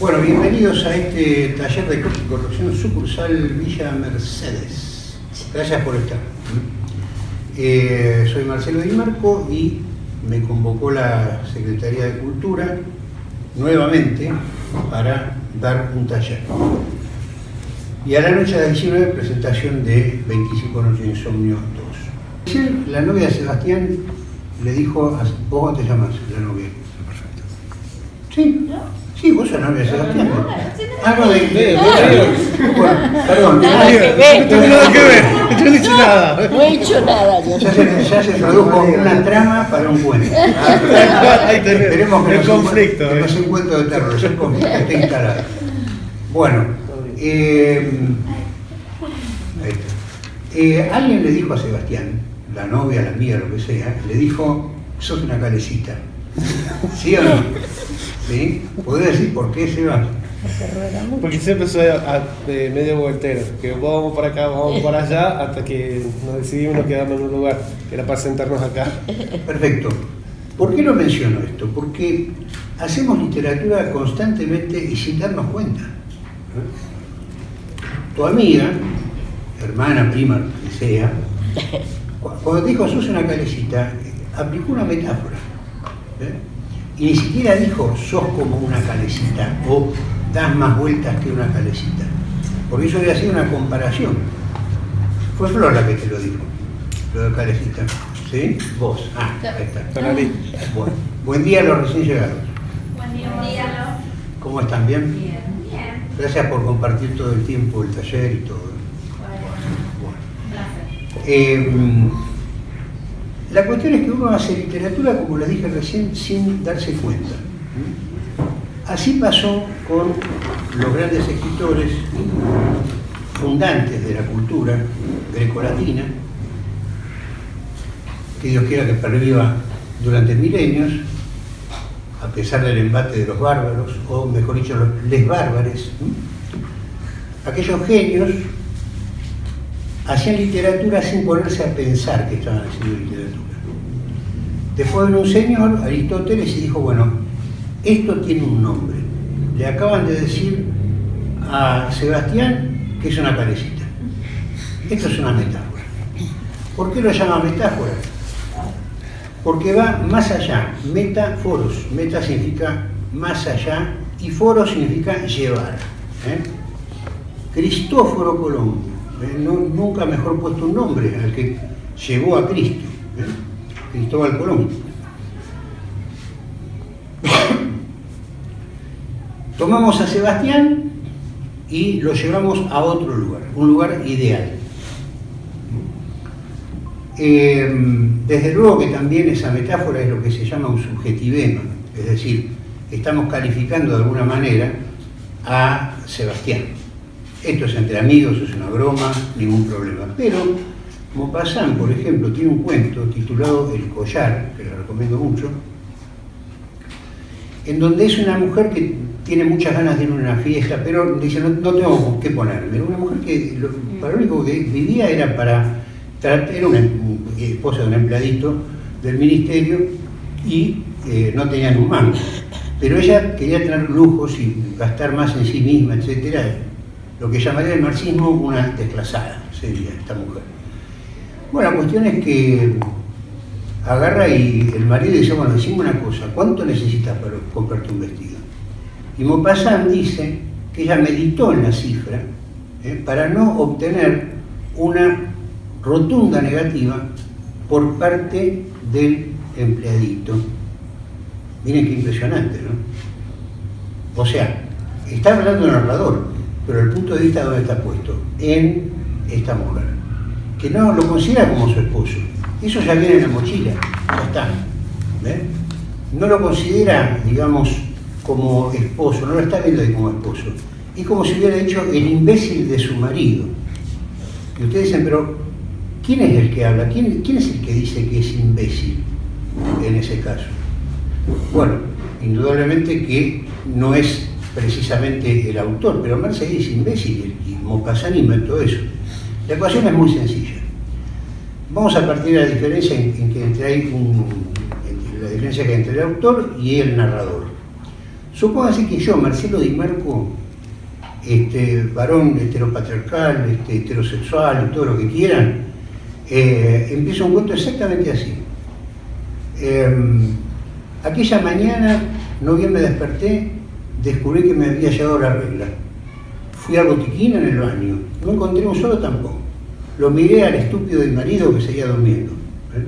Bueno, bienvenidos a este taller de corrupción sucursal Villa Mercedes. Gracias por estar. Eh, soy Marcelo Di Marco y me convocó la Secretaría de Cultura nuevamente para dar un taller. Y a la noche de 19 presentación de 25 Noches de Insomnio 2. Ayer la novia de Sebastián le dijo, a, ¿vos cómo te llamas la novia? Perfecto. Sí, sí, vos sos novia de Sebastián. Ah, no, de, perdón. Nada que ver. No tengo nada que ver, yo no nada. No he hecho nada. Ya se, ya se tradujo una trama para un cuento. Ahí tenés, Esperemos que el no sea un- conflicto, que no eh. sea un cuento de terror, es un conflicto que esté instalado. Bueno, eh, ahí está. Eh, alguien le dijo a Sebastián, la novia, la amiga, lo que sea, le dijo, sos una calecita. ¿Sí o no? ¿Sí? ¿Podés decir por qué, Seba? Porque siempre soy a- a- de medio voltero, que vamos para acá, vamos para allá, hasta que nos decidimos nos quedamos en un lugar, que era para sentarnos acá. Perfecto. ¿Por qué lo menciono esto? Porque hacemos literatura constantemente y sin darnos cuenta. Tu amiga, hermana, prima, lo que sea, cu- cuando dijo sos una calecita, aplicó una metáfora. ¿eh? Y ni siquiera dijo sos como una calecita o das más vueltas que una calecita. Porque eso había sido una comparación. Fue Flor la que te lo dijo, lo de calecita. ¿Sí? Vos. Ah, ahí está. Bueno, buen día a los recién llegados. Buen día, Marcelo. ¿Cómo están? ¿Bien? Bien, bien. Gracias por compartir todo el tiempo, el taller y todo. Bueno, Bueno. placer. Eh, la cuestión es que uno hace literatura, como les dije recién, sin darse cuenta. Así pasó con los grandes escritores fundantes de la cultura grecolatina, que Dios quiera que perviva durante milenios, a pesar del embate de los bárbaros, o mejor dicho, los les bárbares, aquellos genios hacían literatura sin ponerse a pensar que estaban haciendo literatura. Después vino un señor, Aristóteles, y dijo, bueno, esto tiene un nombre. Le acaban de decir a Sebastián que es una calecita. Esto es una metáfora. ¿Por qué lo llama metáfora? Porque va más allá, metaforos. Meta significa más allá y foro significa llevar. ¿eh? Cristóforo ¿eh? No- nunca mejor puesto un nombre al que llevó a Cristo, ¿eh? Cristóbal Colón. Tomamos a Sebastián y lo llevamos a otro lugar, un lugar ideal. Eh, desde luego que también esa metáfora es lo que se llama un subjetivema, es decir, estamos calificando de alguna manera a Sebastián. Esto es entre amigos, es una broma, ningún problema. Pero Maupassant, por ejemplo, tiene un cuento titulado El collar, que le recomiendo mucho, en donde es una mujer que tiene muchas ganas de ir a una fiesta, pero dice, no, no tengo qué ponerme. Una mujer que para lo único que vivía era para, era una esposa de un empleadito del ministerio y eh, no tenía ni un mango. Pero ella quería tener lujos y gastar más en sí misma, etcétera. Lo que llamaría el marxismo una desclasada, sería esta mujer. Bueno, la cuestión es que agarra y el marido dice, bueno, decime una cosa, ¿cuánto necesitas para comprarte un vestido? Y Maupassant dice que ella meditó en la cifra ¿eh? para no obtener una rotunda negativa por parte del empleadito. Miren qué impresionante, ¿no? O sea, está hablando el narrador, pero el punto de vista dónde está puesto, en esta mujer, que no lo considera como su esposo. Eso ya viene en la mochila, ya está. ¿ven? No lo considera, digamos, como esposo, no lo está viendo como esposo. Es como si hubiera dicho el imbécil de su marido. Y ustedes dicen, pero ¿quién es el que habla? ¿Quién, quién es el que dice que es imbécil en ese caso? Bueno, indudablemente que no es precisamente el autor, pero Mercedes es imbécil y Maupassant inventó eso. La ecuación es muy sencilla. Vamos a partir de la diferencia en, que entre hay la diferencia que entre el autor y el narrador. Supóngase que yo, Marcelo Di Marco, este, varón heteropatriarcal, este, heterosexual, todo lo que quieran, eh, empiezo un cuento exactamente así. Em, aquella mañana, no bien me desperté, descubrí que me había llegado la regla. Fui al botiquín en el baño, no encontré un solo tampón. Lo miré al estúpido del marido que seguía durmiendo. ¿eh?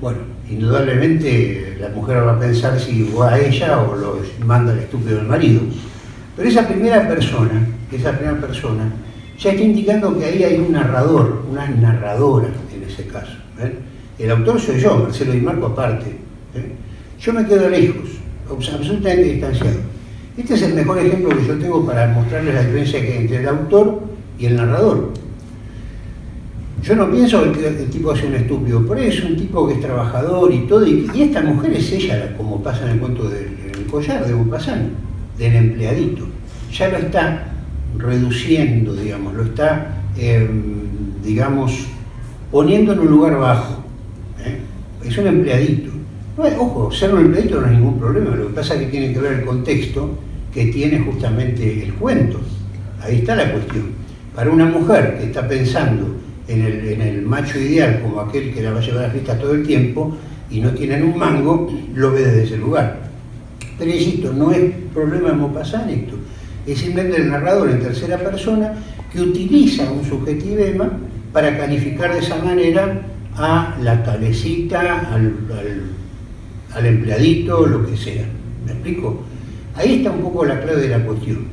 Bueno, indudablemente la mujer va a pensar si va a ella o lo manda el estúpido del marido. Pero esa primera persona, esa primera persona, ya está indicando que ahí hay un narrador, una narradora en ese caso. ¿eh? El autor soy yo, Marcelo Di Marco aparte. ¿eh? Yo me quedo lejos, absolutamente distanciado. Este es el mejor ejemplo que yo tengo para mostrarles la diferencia que hay entre el autor y el narrador. Yo no pienso que el, tipo es un estúpido, pero es un tipo que es trabajador y todo, y, esta mujer es ella, como pasa en el cuento del collar de Maupassant, del empleadito. Ya lo está reduciendo, digamos, lo está, em, digamos, poniendo en un lugar bajo. ¿eh? Es un empleadito. Ojo, ser un empleadito no es ningún problema, lo que pasa es que tiene que ver el contexto que tiene justamente el cuento. Ahí está la cuestión. Para una mujer que está pensando en el, macho ideal como aquel que la va a llevar a la fiesta todo el tiempo y no tienen un mango, lo ve desde ese lugar. Pero insisto, no es problema de Maupassant esto, es simplemente el narrador en tercera persona que utiliza un subjetivema para calificar de esa manera a la cabecita, al empleadito, lo que sea. ¿Me explico? Ahí está un poco la clave de la cuestión.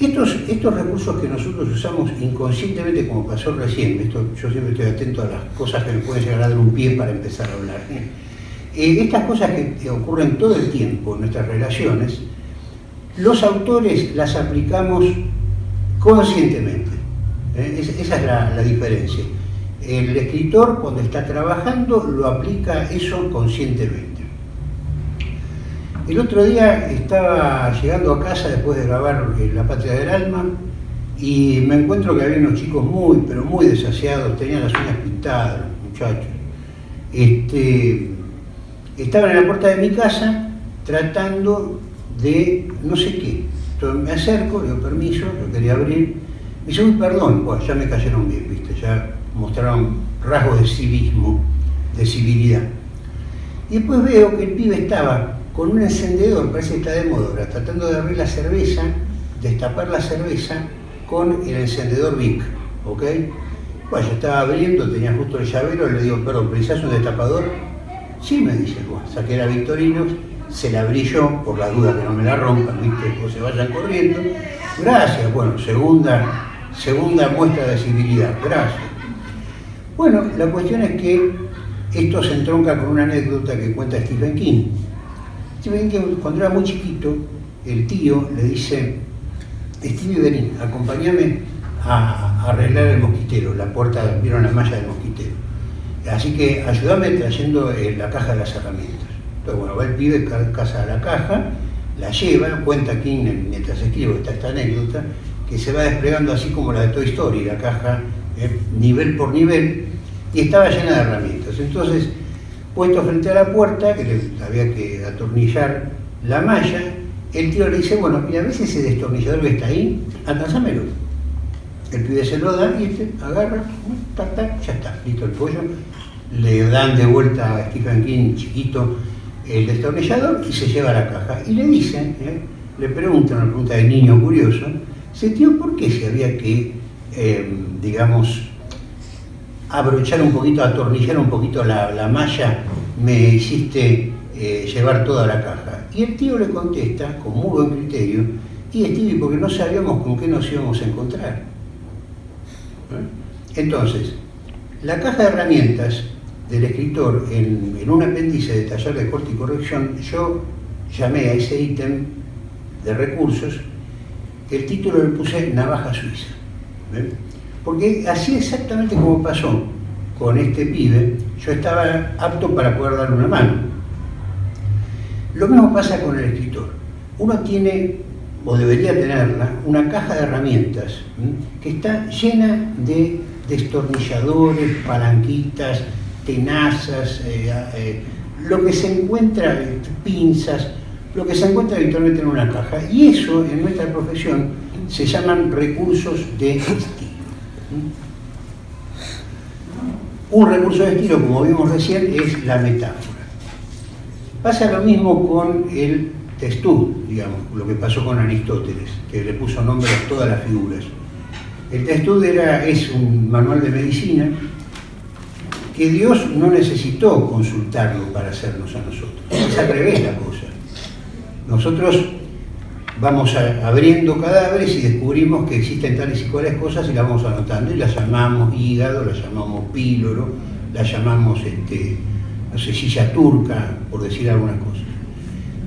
Estos, estos recursos que nosotros usamos inconscientemente, como pasó recién, esto, yo siempre estoy atento a las cosas que me pueden llegar a dar un pie para empezar a hablar. Eh, estas cosas que ocurren todo el tiempo en nuestras relaciones, los autores las aplicamos conscientemente. ¿eh? esa es la diferencia. El escritor cuando está trabajando lo aplica eso conscientemente. El otro día estaba llegando a casa después de grabar eh, La Patria del Alma y me encuentro que había unos chicos muy, pero muy desasiados, tenían las uñas pintadas, muchachos. Este, estaban en la puerta de mi casa tratando de no sé qué. Entonces me acerco, le doy permiso, lo quería abrir. Me dice, uy, perdón, bueno, ya me cayeron bien, ¿viste? Ya mostraron rasgos de civismo, de civilidad. Y después veo que el pibe estaba con un encendedor, parece que está de moda tratando de abrir la cerveza, destapar la cerveza con el encendedor Vic, ¿ok? Bueno, yo estaba abriendo, tenía justo el llavero, le digo, perdón, ¿precisas un destapador? Sí, me dice, bueno, saqué la Victorinox, se la abrí por la duda que no me la rompan, ¿viste? O se vayan corriendo. Gracias, bueno, segunda, segunda muestra de civilidad, gracias. Bueno, la cuestión es que esto se entronca con una anécdota que cuenta Stephen King cuando era muy chiquito, el tío le dice, Stevie, vení, acompáñame a, arreglar el mosquitero, la puerta, vieron la malla del mosquitero. Así que ayúdame trayendo eh, la caja de las herramientas. Entonces, bueno, va el pibe, casa a la caja, la lleva, cuenta aquí mientras escribo esta, esta anécdota, que se va desplegando así como la de Toy Story, la caja eh, nivel por nivel, y estaba llena de herramientas. Entonces, puesto frente a la puerta, que le había que atornillar la malla, el tío le dice, bueno, mira, ¿ves ese destornillador que está ahí? Alcanzámelo. El pibe se lo da y este agarra, tac, ya está, listo el pollo. Le dan de vuelta a Stephen King chiquito el destornillador y se lleva a la caja. Y le dicen, ¿eh? le preguntan, una pregunta de niño curioso, dice, tío, ¿por qué se había que, eh, digamos, abrochar un poquito, atornillar un poquito la, malla, me hiciste eh, llevar toda la caja. Y el tío le contesta, con muy buen criterio, y Stevie, porque no sabíamos con qué nos íbamos a encontrar. ¿Eh? Entonces, la caja de herramientas del escritor en, un apéndice de taller de corte y corrección, yo llamé a ese ítem de recursos, el título le puse Navaja Suiza. Porque así exactamente como pasó con este pibe, yo estaba apto para poder darle una mano. Lo mismo pasa con el escritor. Uno tiene, o debería tenerla, una caja de herramientas que está llena de destornilladores, palanquitas, tenazas, eh, eh, lo que se encuentra, pinzas, lo que se encuentra habitualmente en una caja. Y eso, en nuestra profesión, se llaman recursos de. Un recurso de estilo, como vimos recién, es la metáfora. Pasa lo mismo con el testud, digamos, lo que pasó con Aristóteles, que le puso nombre a todas las figuras. El testud era, es un manual de medicina que Dios no necesitó consultarlo para hacernos a nosotros. Es al revés la cosa. Nosotros vamos abriendo cadáveres y descubrimos que existen tales y cuales cosas y las vamos anotando y las llamamos hígado, las llamamos píloro, las llamamos, este, no sé, silla turca, por decir algunas cosas.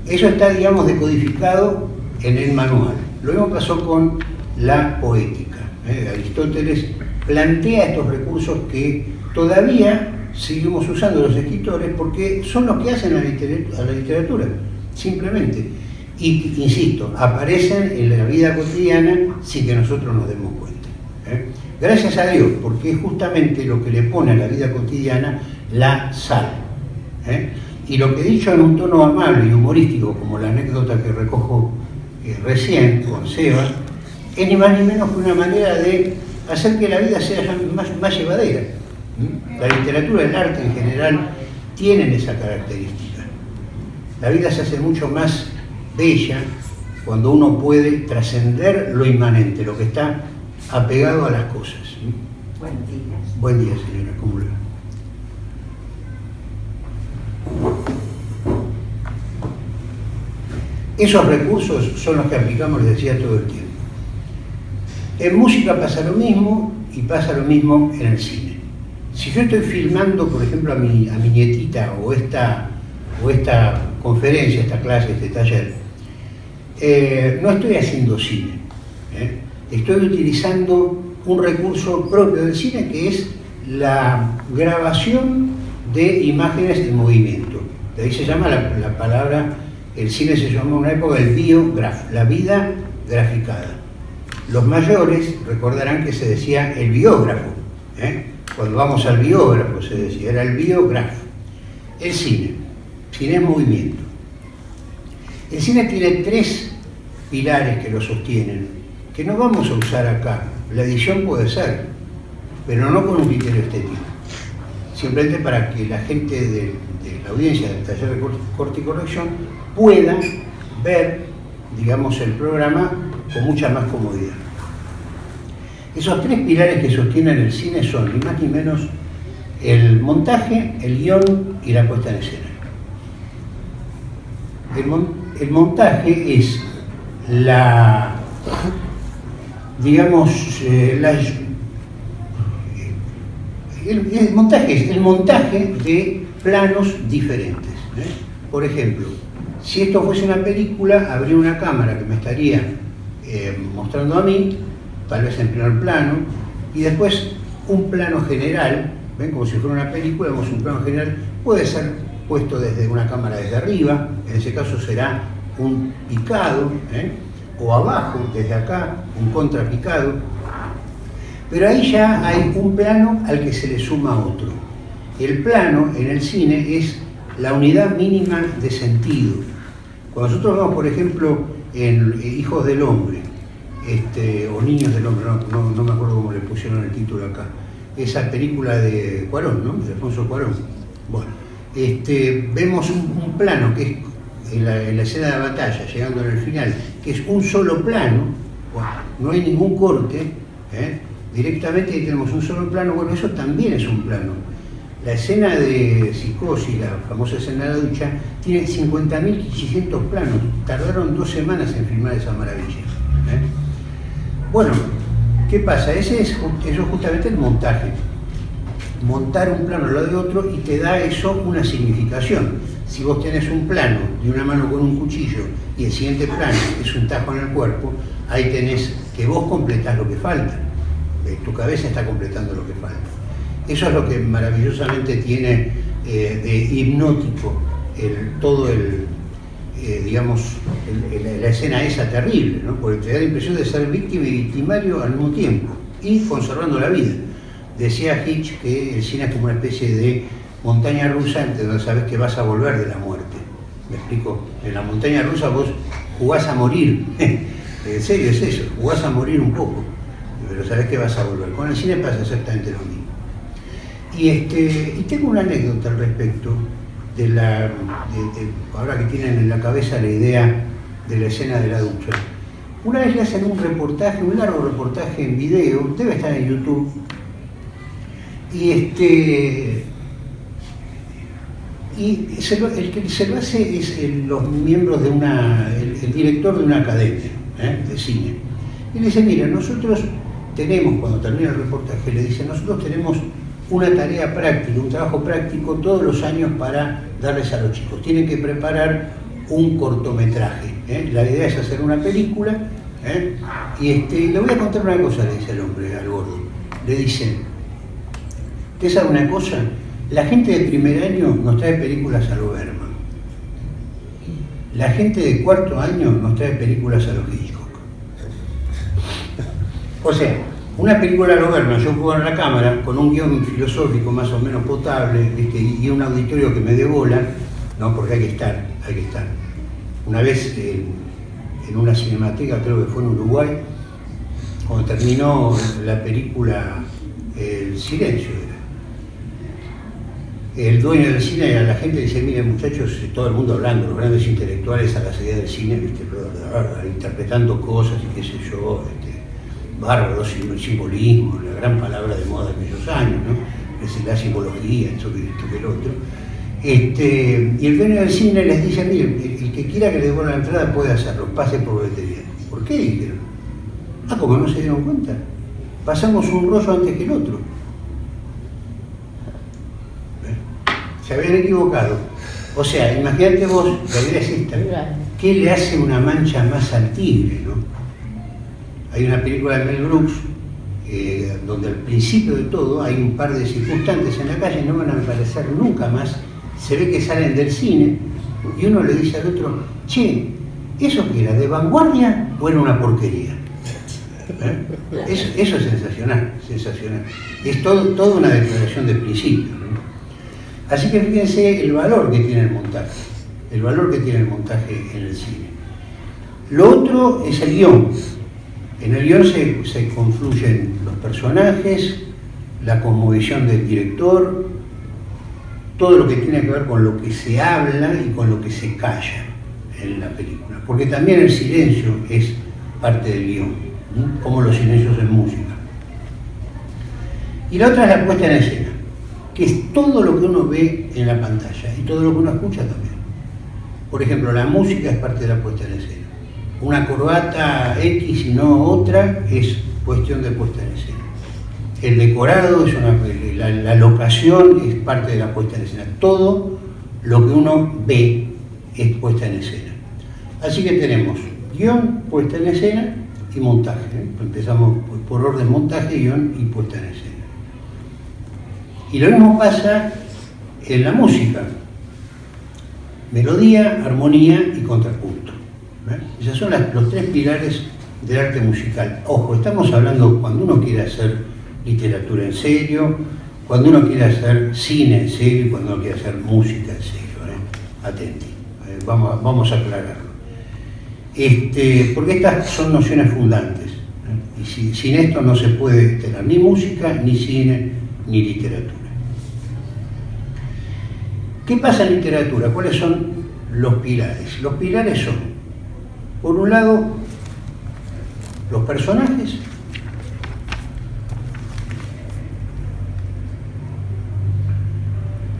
Eso está, digamos, decodificado en el manual. Lo mismo pasó con la poética. ¿eh? Aristóteles plantea estos recursos que todavía seguimos usando los escritores porque son los que hacen a la literatura simplemente. Y, insisto, aparecen en la vida cotidiana sin que nosotros nos demos cuenta. ¿eh? Gracias a Dios, porque es justamente lo que le pone a la vida cotidiana la sal. ¿eh? Y lo que he dicho en un tono amable y humorístico, como la anécdota que recojo eh, recién con Seba, es ni más ni menos que una manera de hacer que la vida sea más, llevadera. La literatura, el arte en general, tienen esa característica. La vida se hace mucho más bella cuando uno puede trascender lo inmanente, lo que está apegado a las cosas. Buen día. Buen día, señora. ¿Cómo le va? Esos recursos son los que aplicamos, les decía, todo el tiempo. En música pasa lo mismo y pasa lo mismo en el cine. Si yo estoy filmando, por ejemplo, a mi, a mi nietita o esta, o esta conferencia, esta clase, este taller, eh, no estoy haciendo cine. ¿eh? Estoy utilizando un recurso propio del cine que es la grabación de imágenes en movimiento. De ahí se llama la, la palabra, el cine se llamó en una época el biograf, la vida graficada. Los mayores recordarán que se decía el biógrafo. ¿eh? Cuando vamos al biógrafo se decía, era el biógrafo. El cine, cine es movimiento. El cine tiene tres pilares que lo sostienen, que no vamos a usar acá. La edición puede ser, pero no con un criterio estético. Simplemente para que la gente de, la audiencia del taller de cor- corte y corrección pueda ver, digamos, el programa con mucha más comodidad. Esos tres pilares que sostienen el cine son, ni más ni menos, el montaje, el guion y la puesta en escena. El montaje es la, digamos, eh, la, el, montaje es el montaje de planos diferentes. ¿eh? Por ejemplo, si esto fuese una película, habría una cámara que me estaría eh, mostrando a mí, tal vez en primer plano, y después un plano general, ven como si fuera una película, vemos un plano general, puede ser puesto desde una cámara desde arriba, en ese caso será un picado, ¿eh? o abajo, desde acá, un contrapicado, pero ahí ya hay un plano al que se le suma otro. El plano en el cine es la unidad mínima de sentido. Cuando nosotros vemos, por ejemplo, en Hijos del Hombre, este, o Niños del Hombre, no, no, no me acuerdo cómo le pusieron el título acá, esa película de Cuarón, ¿no? De Alfonso Cuarón. Bueno, este, vemos un, un plano que es en la, en la escena de la batalla, llegando al final, que es un solo plano, no hay ningún corte, ¿eh? directamente tenemos un solo plano, bueno, eso también es un plano. La escena de psicosis, la famosa escena de la ducha, tiene 50.500 planos. Tardaron dos semanas en filmar esa maravilla. ¿eh? Bueno, ¿qué pasa? Ese es, eso es justamente el montaje. Montar un plano al lado de otro y te da eso una significación. Si vos tenés un plano de una mano con un cuchillo y el siguiente plano es un tajo en el cuerpo, ahí tenés que vos completás lo que falta. Eh, Tu cabeza está completando lo que falta. Eso es lo que maravillosamente tiene eh, de hipnótico el- todo el, eh, digamos, la escena esa terrible, ¿no? porque te da la impresión de ser víctima y victimario al mismo tiempo y conservando la vida. Decía Hitch que el cine es como una especie de montaña rusa en donde sabes que vas a volver de la muerte. Me explico. En la montaña rusa vos jugás a morir. en serio, es eso, jugás a morir un poco. Pero sabés que vas a volver. Con el cine pasa exactamente lo mismo. Y, este, y tengo una anécdota al respecto de la. de- ahora que tienen en la cabeza la idea de la escena de la ducha. Una vez le hacen un reportaje, un largo reportaje en video, debe estar en YouTube, y este y el que se lo hace es los miembros de una, el, director de una academia ¿eh? de cine. Y le dice, mira, nosotros tenemos, cuando termina el reportaje, le dice, nosotros tenemos una tarea práctica, un trabajo práctico todos los años para darles a los chicos. Tienen que preparar un cortometraje. ¿eh? La idea es hacer una película. ¿eh? Y este, le voy a contar una cosa, le dice el hombre al gordo. Le dice, ¿Usted sabe una cosa? La gente de primer año nos trae películas a lo Berman. La gente de cuarto año nos trae películas a los Hitchcock. O sea, una película a lo Berman, yo juego en la cámara con un guion filosófico más o menos potable ¿viste? y un auditorio que me dé no, porque hay que estar, hay que estar. Una vez en una cinemateca, creo que fue en Uruguay, cuando terminó la película El Silencio. El dueño del cine a la gente dice, miren muchachos, todo el mundo hablando, los grandes intelectuales a la salida del cine, interpretando cosas y qué sé yo, este, bárbaro sim- simbolismo, la gran palabra de moda de aquellos años, ¿no? Es la simbología, esto que, esto que el otro. Este, y el dueño del cine les dice, miren, el, el que quiera que le devuelva la entrada puede hacerlo, pase por boletería. ¿Por qué? Dijeron. Ah, como no se dieron cuenta. Pasamos un rollo antes que el otro. ¿Eh? Se habían equivocado. O sea, imagínate vos, la idea es esta. ¿Qué le hace una mancha más al tigre, no? Hay una película de Mel Brooks eh, donde al principio de todo hay un par de circunstantes en la calle, no van a aparecer nunca más. Se ve que salen del cine y uno le dice al otro, che, ¿eso qué era? ¿De vanguardia o era una porquería? ¿Eh? Eso, eso es sensacional, sensacional. Es todo, toda una declaración de principio. ¿no? Así que fíjense el valor que tiene el montaje, el valor que tiene el montaje en el cine. Lo otro es el guion. En el guion se, confluyen los personajes, la cosmovisión del director, todo lo que tiene que ver con lo que se habla y con lo que se calla en la película. Porque también el silencio es parte del guion, como los silencios en música. Y la otra es la puesta en escena, que es todo lo que uno ve en la pantalla y todo lo que uno escucha también. Por ejemplo, la música es parte de la puesta en escena. Una corbata X y no otra es cuestión de puesta en escena. El decorado es una, la, la locación es parte de la puesta en escena. Todo lo que uno ve es puesta en escena. Así que tenemos guion, puesta en escena y montaje. ¿eh? Empezamos por, por orden montaje, guion y puesta en escena. Y lo mismo pasa en la música. Melodía, armonía y contrapunto. ¿eh? Esos son las- los tres pilares del arte musical. Ojo, estamos hablando cuando uno quiere hacer literatura en serio, cuando uno quiere hacer cine en serio y cuando uno quiere hacer música en serio. ¿eh? Atenti, eh, vamos, a- aclararlo. Este, porque estas son nociones fundantes. ¿eh? Y si- sin esto no se puede tener ni música, ni cine, ni literatura. ¿Qué pasa en literatura? ¿Cuáles son los pilares? Los pilares son, por un lado, los personajes,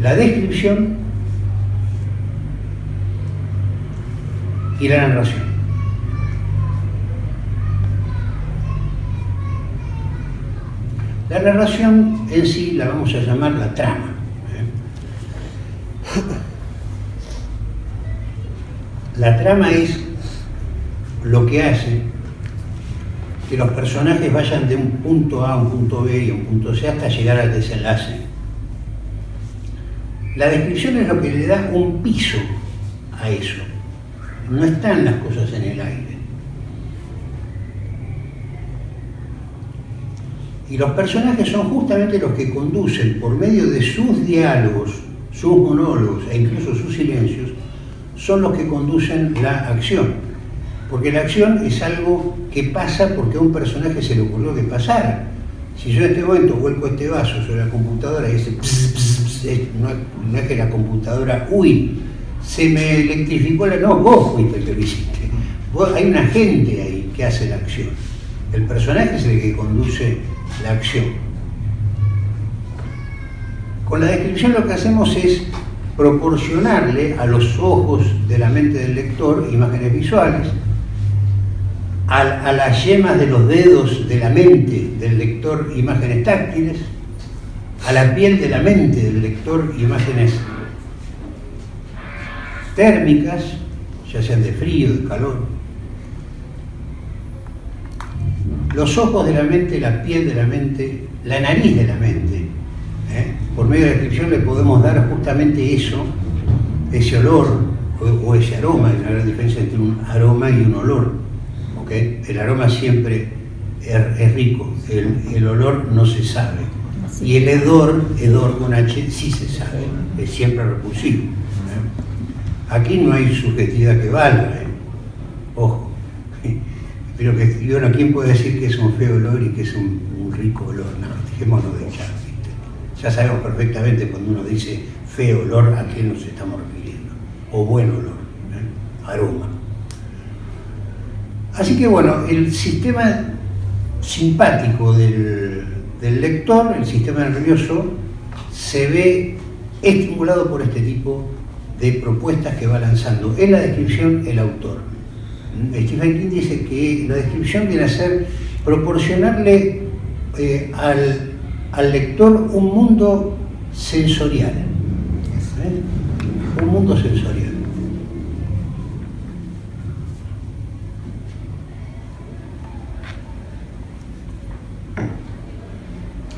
la descripción y la narración. La narración en sí la vamos a llamar la trama. La trama es lo que hace que los personajes vayan de un punto A a un punto B y a un punto C hasta llegar al desenlace. La descripción es lo que le da un piso a eso. No están las cosas en el aire. Y los personajes son justamente los que conducen por medio de sus diálogos, sus monólogos e incluso sus silencios, son los que conducen la acción. Porque la acción es algo que pasa porque a un personaje se le ocurrió que pasara. Si yo en este momento vuelco este vaso sobre la computadora y ese no, no es que la computadora, uy, se me electrificó la... No, vos fuiste el que lo hiciste. Vos- hay un agente ahí que hace la acción. El personaje es el que conduce la acción. Con la descripción lo que hacemos es proporcionarle a los ojos de la mente del lector imágenes visuales, a, las yemas de los dedos de la mente del lector imágenes táctiles, a la piel de la mente del lector imágenes térmicas, ya sean de frío, de calor. Los ojos de la mente, la piel de la mente, la nariz de la mente. Por medio de la descripción le podemos dar justamente eso, ese olor o, o ese aroma, hay una gran diferencia entre un aroma y un olor. ¿ok? El aroma siempre es, es rico, el, el olor no se sabe. Y el hedor, hedor con H, sí se sabe, es siempre repulsivo. ¿eh? Aquí no hay subjetividad que valga, ¿eh? ojo. Pero que, bueno, ¿quién puede decir que es un feo olor y que es un, un rico olor? No, dejémonos de echar. Ya sabemos perfectamente cuando uno dice feo olor a qué nos estamos refiriendo. O buen olor, ¿eh? aroma. Así que bueno, el sistema simpático del, lector, el sistema nervioso, se ve estimulado por este tipo de propuestas que va lanzando en la descripción el autor. Stephen King dice que la descripción viene a ser proporcionarle eh, al, al lector un mundo sensorial. ¿eh? Un mundo sensorial.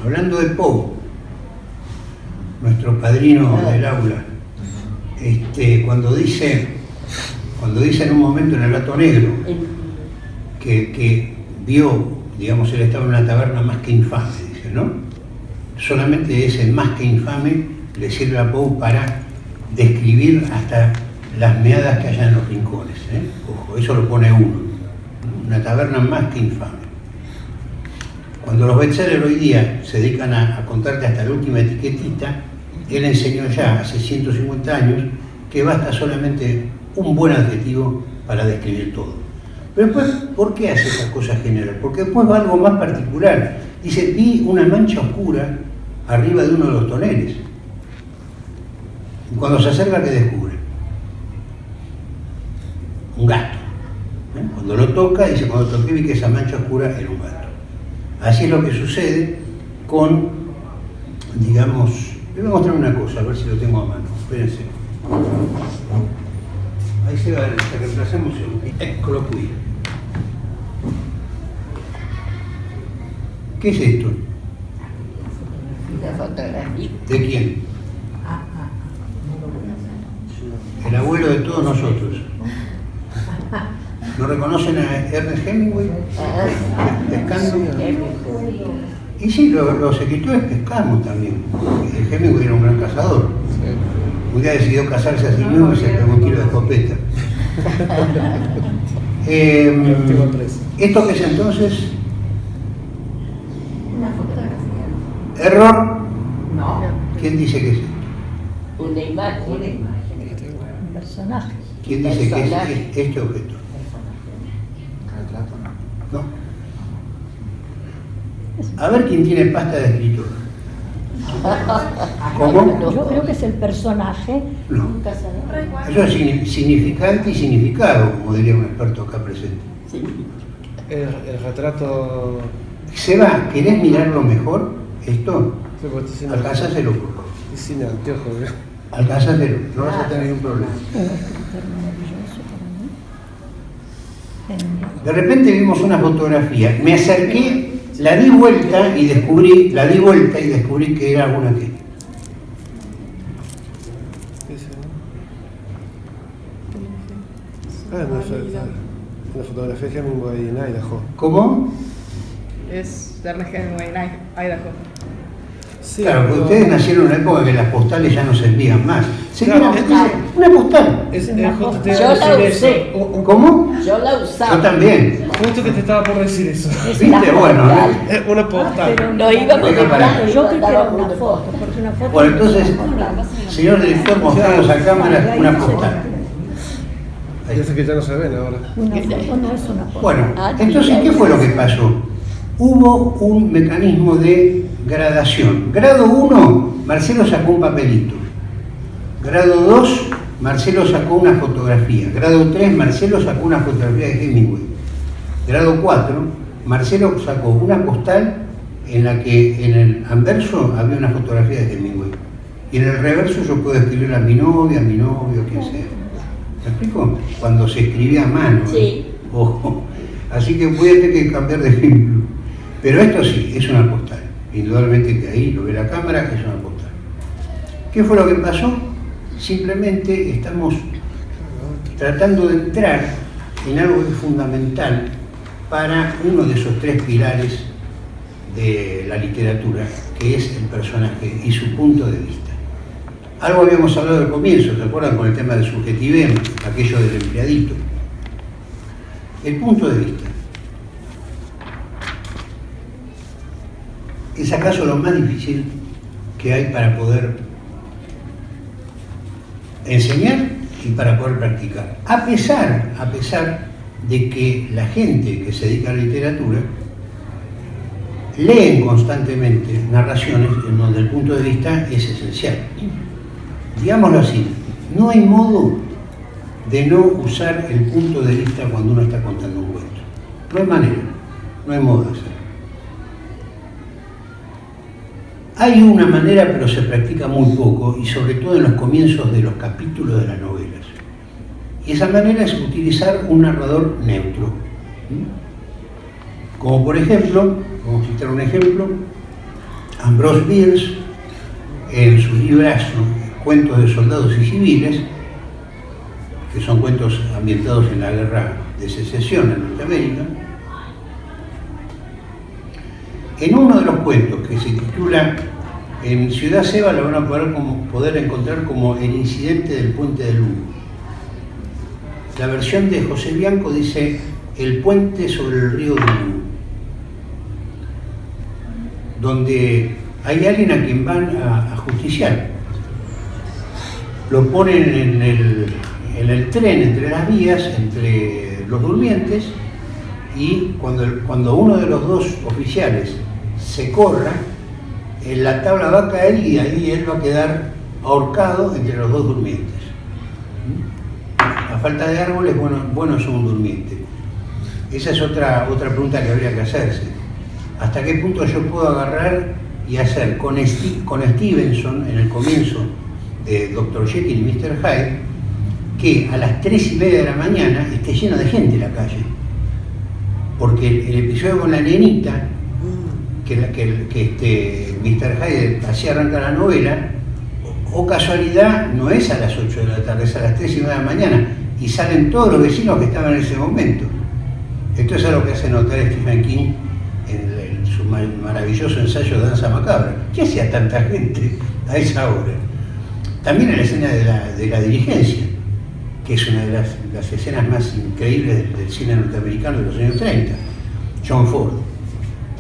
Hablando de Poe, nuestro padrino del aula, este, cuando dice, cuando dice en un momento en el gato negro que, que vio, digamos, él estaba en una taberna más que infame, dice, ¿no? Solamente ese más que infame le sirve a Poe para describir hasta las meadas que haya en los rincones. ¿eh? Ojo, eso lo pone uno. Una taberna más que infame. Cuando los bestsellers hoy día se dedican a, a contarte hasta la última etiquetita, él enseñó ya hace 150 años que basta solamente un buen adjetivo para describir todo. Pero después, ¿por qué hace esas cosas generales? Porque después va algo más particular. Dice, vi una mancha oscura arriba de uno de los toneles. Y cuando se acerca, ¿qué descubre? Un gato. ¿eh? Cuando lo toca, dice, cuando toqué vi que esa mancha oscura era un gato. Así es lo que sucede con, digamos, le voy a mostrar una cosa, a ver si lo tengo a mano. Espérense. Ahí se va, se reemplacemos el Eccolo. ¿Qué es esto? La fotografía. ¿De quién? El abuelo de todos nosotros. ¿No reconocen a Ernest Hemingway? Pescando. Y sí, lo- los escritores pescamos también. El Hemingway era un gran cazador. Un día decidió casarse a sí mismo y se pegó un tiro de escopeta. Eh, Último tres. ¿Esto qué es entonces? Una fotografía. ¿Error? No. ¿Quién dice que es esto? Una imagen. Una imagen. Un personaje. ¿Quién dice que es este objeto? ¿No? A ver quién tiene pasta de escritor. ¿Cómo? Yo creo que es el personaje. No. Eso es signi- significante y significado, como diría un experto acá presente. Sí. El, el retrato. Seba, ¿querés mirarlo mejor? Esto, sin, alcanzáselo, por favor. estoy sin anteojos, ¿eh? Alcanzáselo, no vas a tener ningún problema. Un mí. Genial. De repente vimos una fotografía, me acerqué, la di vuelta y descubrí, la di vuelta y descubrí que era una que. ¿Qué es eso? Ah, una, fo- una fotografía de Hemingway en Idaho. ¿Cómo? Es de Ernest Hemingway en Idaho. Sí, Claro, porque pero- ustedes nacieron en una época que las postales ya no se envían más. Se Claro, es- Una postal. Es, Una es justo te postal. iba Yo la usé. ¿Cómo? Yo la Yo usaba. también. Justo que te estaba por decir eso. Es ¿Viste? Bueno, postal. Una postal. Pero Lo para. Claro, yo creo que era una una foto, porque una foto. Bueno, entonces, señor director, mostramos a cámara una postal. Ahí. Yo sé que ya no se ven ahora. Una foto no es una foto. Bueno, Ah, entonces, ¿qué fue lo que pasó? Hubo un mecanismo de gradación. Grado 1, Marcelo sacó un papelito. Grado 2, Marcelo sacó una fotografía. Grado 3, Marcelo sacó una fotografía de Hemingway. Grado 4, Marcelo sacó una postal en la que en el anverso había una fotografía de Hemingway. Y en el reverso yo puedo escribir a mi novia, a mi novio, quien sea. ¿Me explico? Cuando se escribía a mano. ¿eh? Sí. Ojo. Así que voy a tener que cambiar de ejemplo. Pero esto sí, es una postal. Indudablemente que ahí lo ve la cámara, es una postal. ¿Qué fue lo que pasó? Simplemente estamos tratando de entrar en algo que es fundamental para uno de esos tres pilares de la literatura, que es el personaje y su punto de vista. Algo habíamos hablado al comienzo, ¿se acuerdan con el tema del subjetivismo, aquello del empleadito? El punto de vista. ¿Es acaso lo más difícil que hay para poder enseñar y para poder practicar? A pesar, a pesar de que la gente que se dedica a la literatura leen constantemente narraciones en donde el punto de vista es esencial. Digámoslo así, no hay modo de no usar el punto de vista cuando uno está contando un cuento. No hay manera, no hay modo Hay una manera, pero se practica muy poco, y sobre todo en los comienzos de los capítulos de las novelas. Y esa manera es utilizar un narrador neutro. Como por ejemplo, vamos a citar un ejemplo, Ambrose Bierce, en su librazo Cuentos de Soldados y Civiles, que son cuentos ambientados en la guerra de secesión en Norteamérica, en uno de los cuentos que se titula En Ciudad Seba lo van a poder, encontrar como El incidente del puente del Humo. La versión de José Bianco dice El puente sobre el río del Humo, donde hay alguien a quien van a, justiciar. Lo ponen en el, en el tren entre las vías, entre los durmientes, y cuando, cuando uno de los dos oficiales se corra, la tabla va a caer y ahí él va a quedar ahorcado entre los dos durmientes. A falta de árboles, bueno, bueno es un durmiente. Esa es otra, otra pregunta que habría que hacerse. ¿Hasta qué punto yo puedo agarrar y hacer con, con Stevenson en el comienzo de Dr. Jekyll y Mr. Hyde que a las tres y media de la mañana esté lleno de gente en la calle? Porque el, episodio con la nenita, que, que, que este, Mr. Hyde hacía arrancar la novela, o, casualidad, no es a las 8 de la tarde, es a las 3 y media de la mañana, y salen todos los vecinos que estaban en ese momento. Esto es algo que hace notar Stephen King en, su ma- maravilloso ensayo de Danza Macabra. ¿Qué hacía tanta gente a esa hora? También en la escena de la, de dirigencia, que es una de las, escenas más increíbles del cine norteamericano de los años 30, John Ford.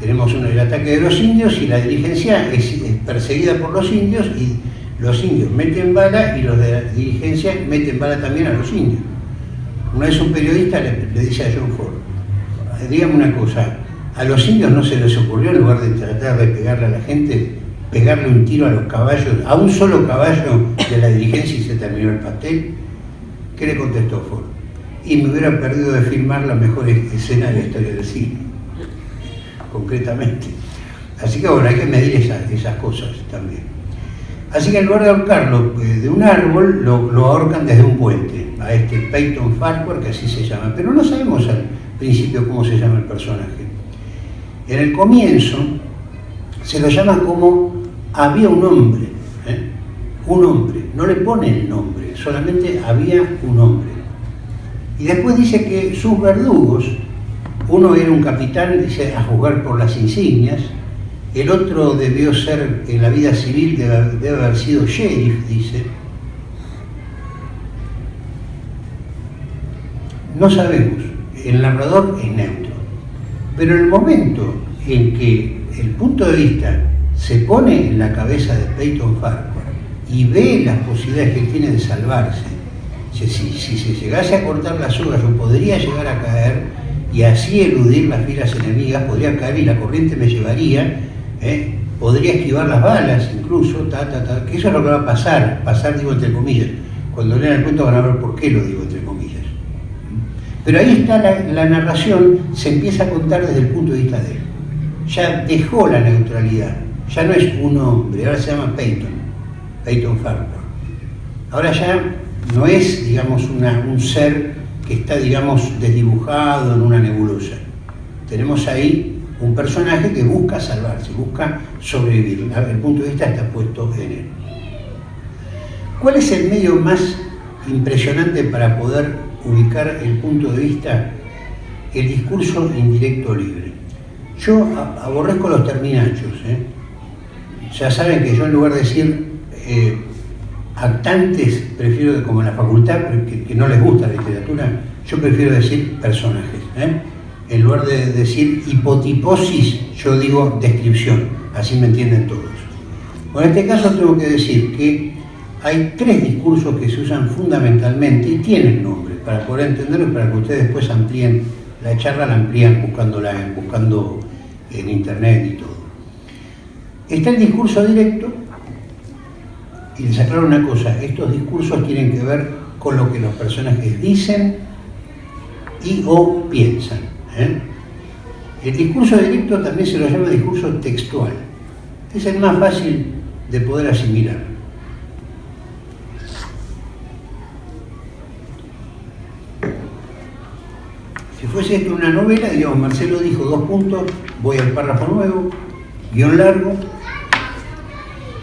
Tenemos uno, el ataque de los indios y la dirigencia es, perseguida por los indios y los indios meten bala y los de la dirigencia meten bala también a los indios. Una vez un periodista le, le dice a John Ford, dígame una cosa, a los indios no se les ocurrió en lugar de tratar de pegarle a la gente, pegarle un tiro a los caballos, a un solo caballo de la dirigencia y se terminó el pastel. ¿Qué le contestó Ford? Y me hubiera perdido de filmar la mejor escena de la historia del cine, concretamente. Así que bueno, hay que medir esas, cosas también. Así que en lugar de ahorcarlo eh, de un árbol, lo, lo ahorcan desde un puente, a este Peyton Farquhar, que así se llama. Pero no sabemos al principio cómo se llama el personaje. En el comienzo se lo llama como había un hombre, ¿eh? un hombre, no le pone el nombre, solamente había un hombre. Y después dice que sus verdugos, uno era un capitán, dice, a juzgar por las insignias, el otro debió ser, en la vida civil, debe, haber sido sheriff, dice, no sabemos, el narrador es neutro. Pero el momento en que el punto de vista se pone en la cabeza de Peyton Farquhar y ve las posibilidades que tiene de salvarse, si, si, se llegase a cortar las sogas yo podría llegar a caer y así eludir las filas enemigas, podría caer y la corriente me llevaría, ¿eh? podría esquivar las balas incluso, ta, ta, ta, que eso es lo que va a pasar, pasar digo entre comillas. Cuando lean el cuento van a ver por qué lo digo entre comillas. Pero ahí está la, narración, se empieza a contar desde el punto de vista de él. Ya dejó la neutralidad, ya no es un hombre, ahora se llama Peyton, Peyton Farquhar. Ahora ya no es, digamos, un ser que está, digamos, desdibujado en una nebulosa. Tenemos ahí un personaje que busca salvarse, busca sobrevivir. El punto de vista está puesto en él. ¿Cuál es el medio más impresionante para poder ubicar el punto de vista? El discurso indirecto libre. Yo aborrezco los terminachos. ¿eh? Ya saben que yo en lugar de decir eh, actantes, prefiero, como en la facultad, que, no les gusta la literatura, yo prefiero decir personajes. ¿eh? En lugar de decir hipotiposis, yo digo descripción, así me entienden todos. Bueno, en este caso tengo que decir que hay tres discursos que se usan fundamentalmente y tienen nombre, para poder entenderlo y para que ustedes después amplíen la charla, la amplían buscándola buscando en internet y todo. Está el discurso directo, y les aclaro una cosa, estos discursos tienen que ver con lo que los personajes dicen y o piensan. ¿eh? El discurso directo también se lo llama discurso textual. Es el más fácil de poder asimilar. Si fuese esto una novela, digamos, Marcelo dijo dos puntos, voy al párrafo nuevo, guion largo,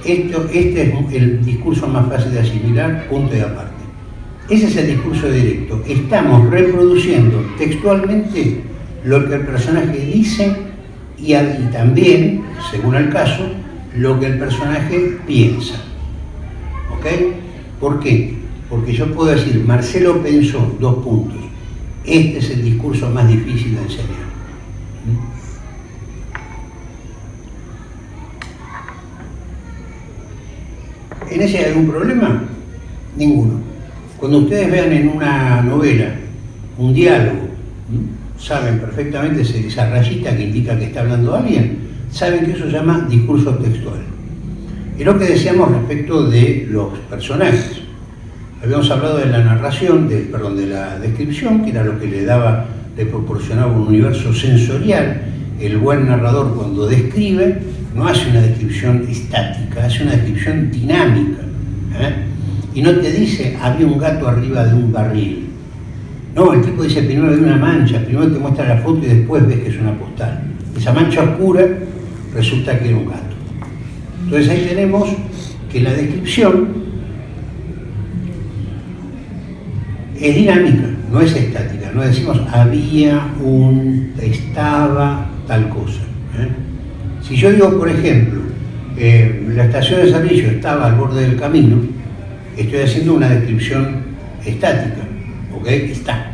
esto, este es el discurso más fácil de asimilar, punto y aparte. Ese es el discurso directo. Estamos reproduciendo textualmente lo que el personaje dice y, también, según el caso, lo que el personaje piensa. ¿Ok? ¿Por qué? Porque yo puedo decir, Marcelo pensó dos puntos. Este es el discurso más difícil de enseñar. ¿En ese hay algún problema? Ninguno. Cuando ustedes vean en una novela un diálogo, saben perfectamente esa rayita que indica que está hablando alguien, saben que eso se llama discurso textual. Es lo que decíamos respecto de los personajes. Habíamos hablado de la narración, de, perdón, de la descripción, que era lo que le daba, le proporcionaba un universo sensorial. El buen narrador cuando describe no hace una descripción estática, hace una descripción dinámica. ¿eh? Y no te dice, había un gato arriba de un barril. No, el tipo dice, primero ve una mancha, primero te muestra la foto y después ves que es una postal. Esa mancha oscura resulta que era un gato. Entonces ahí tenemos que la descripción es dinámica, no es estática. No decimos había un, estaba, tal cosa. ¿eh? Si yo digo, por ejemplo, eh, la estación de servicio estaba al borde del camino, estoy haciendo una descripción estática, ¿ok? Está.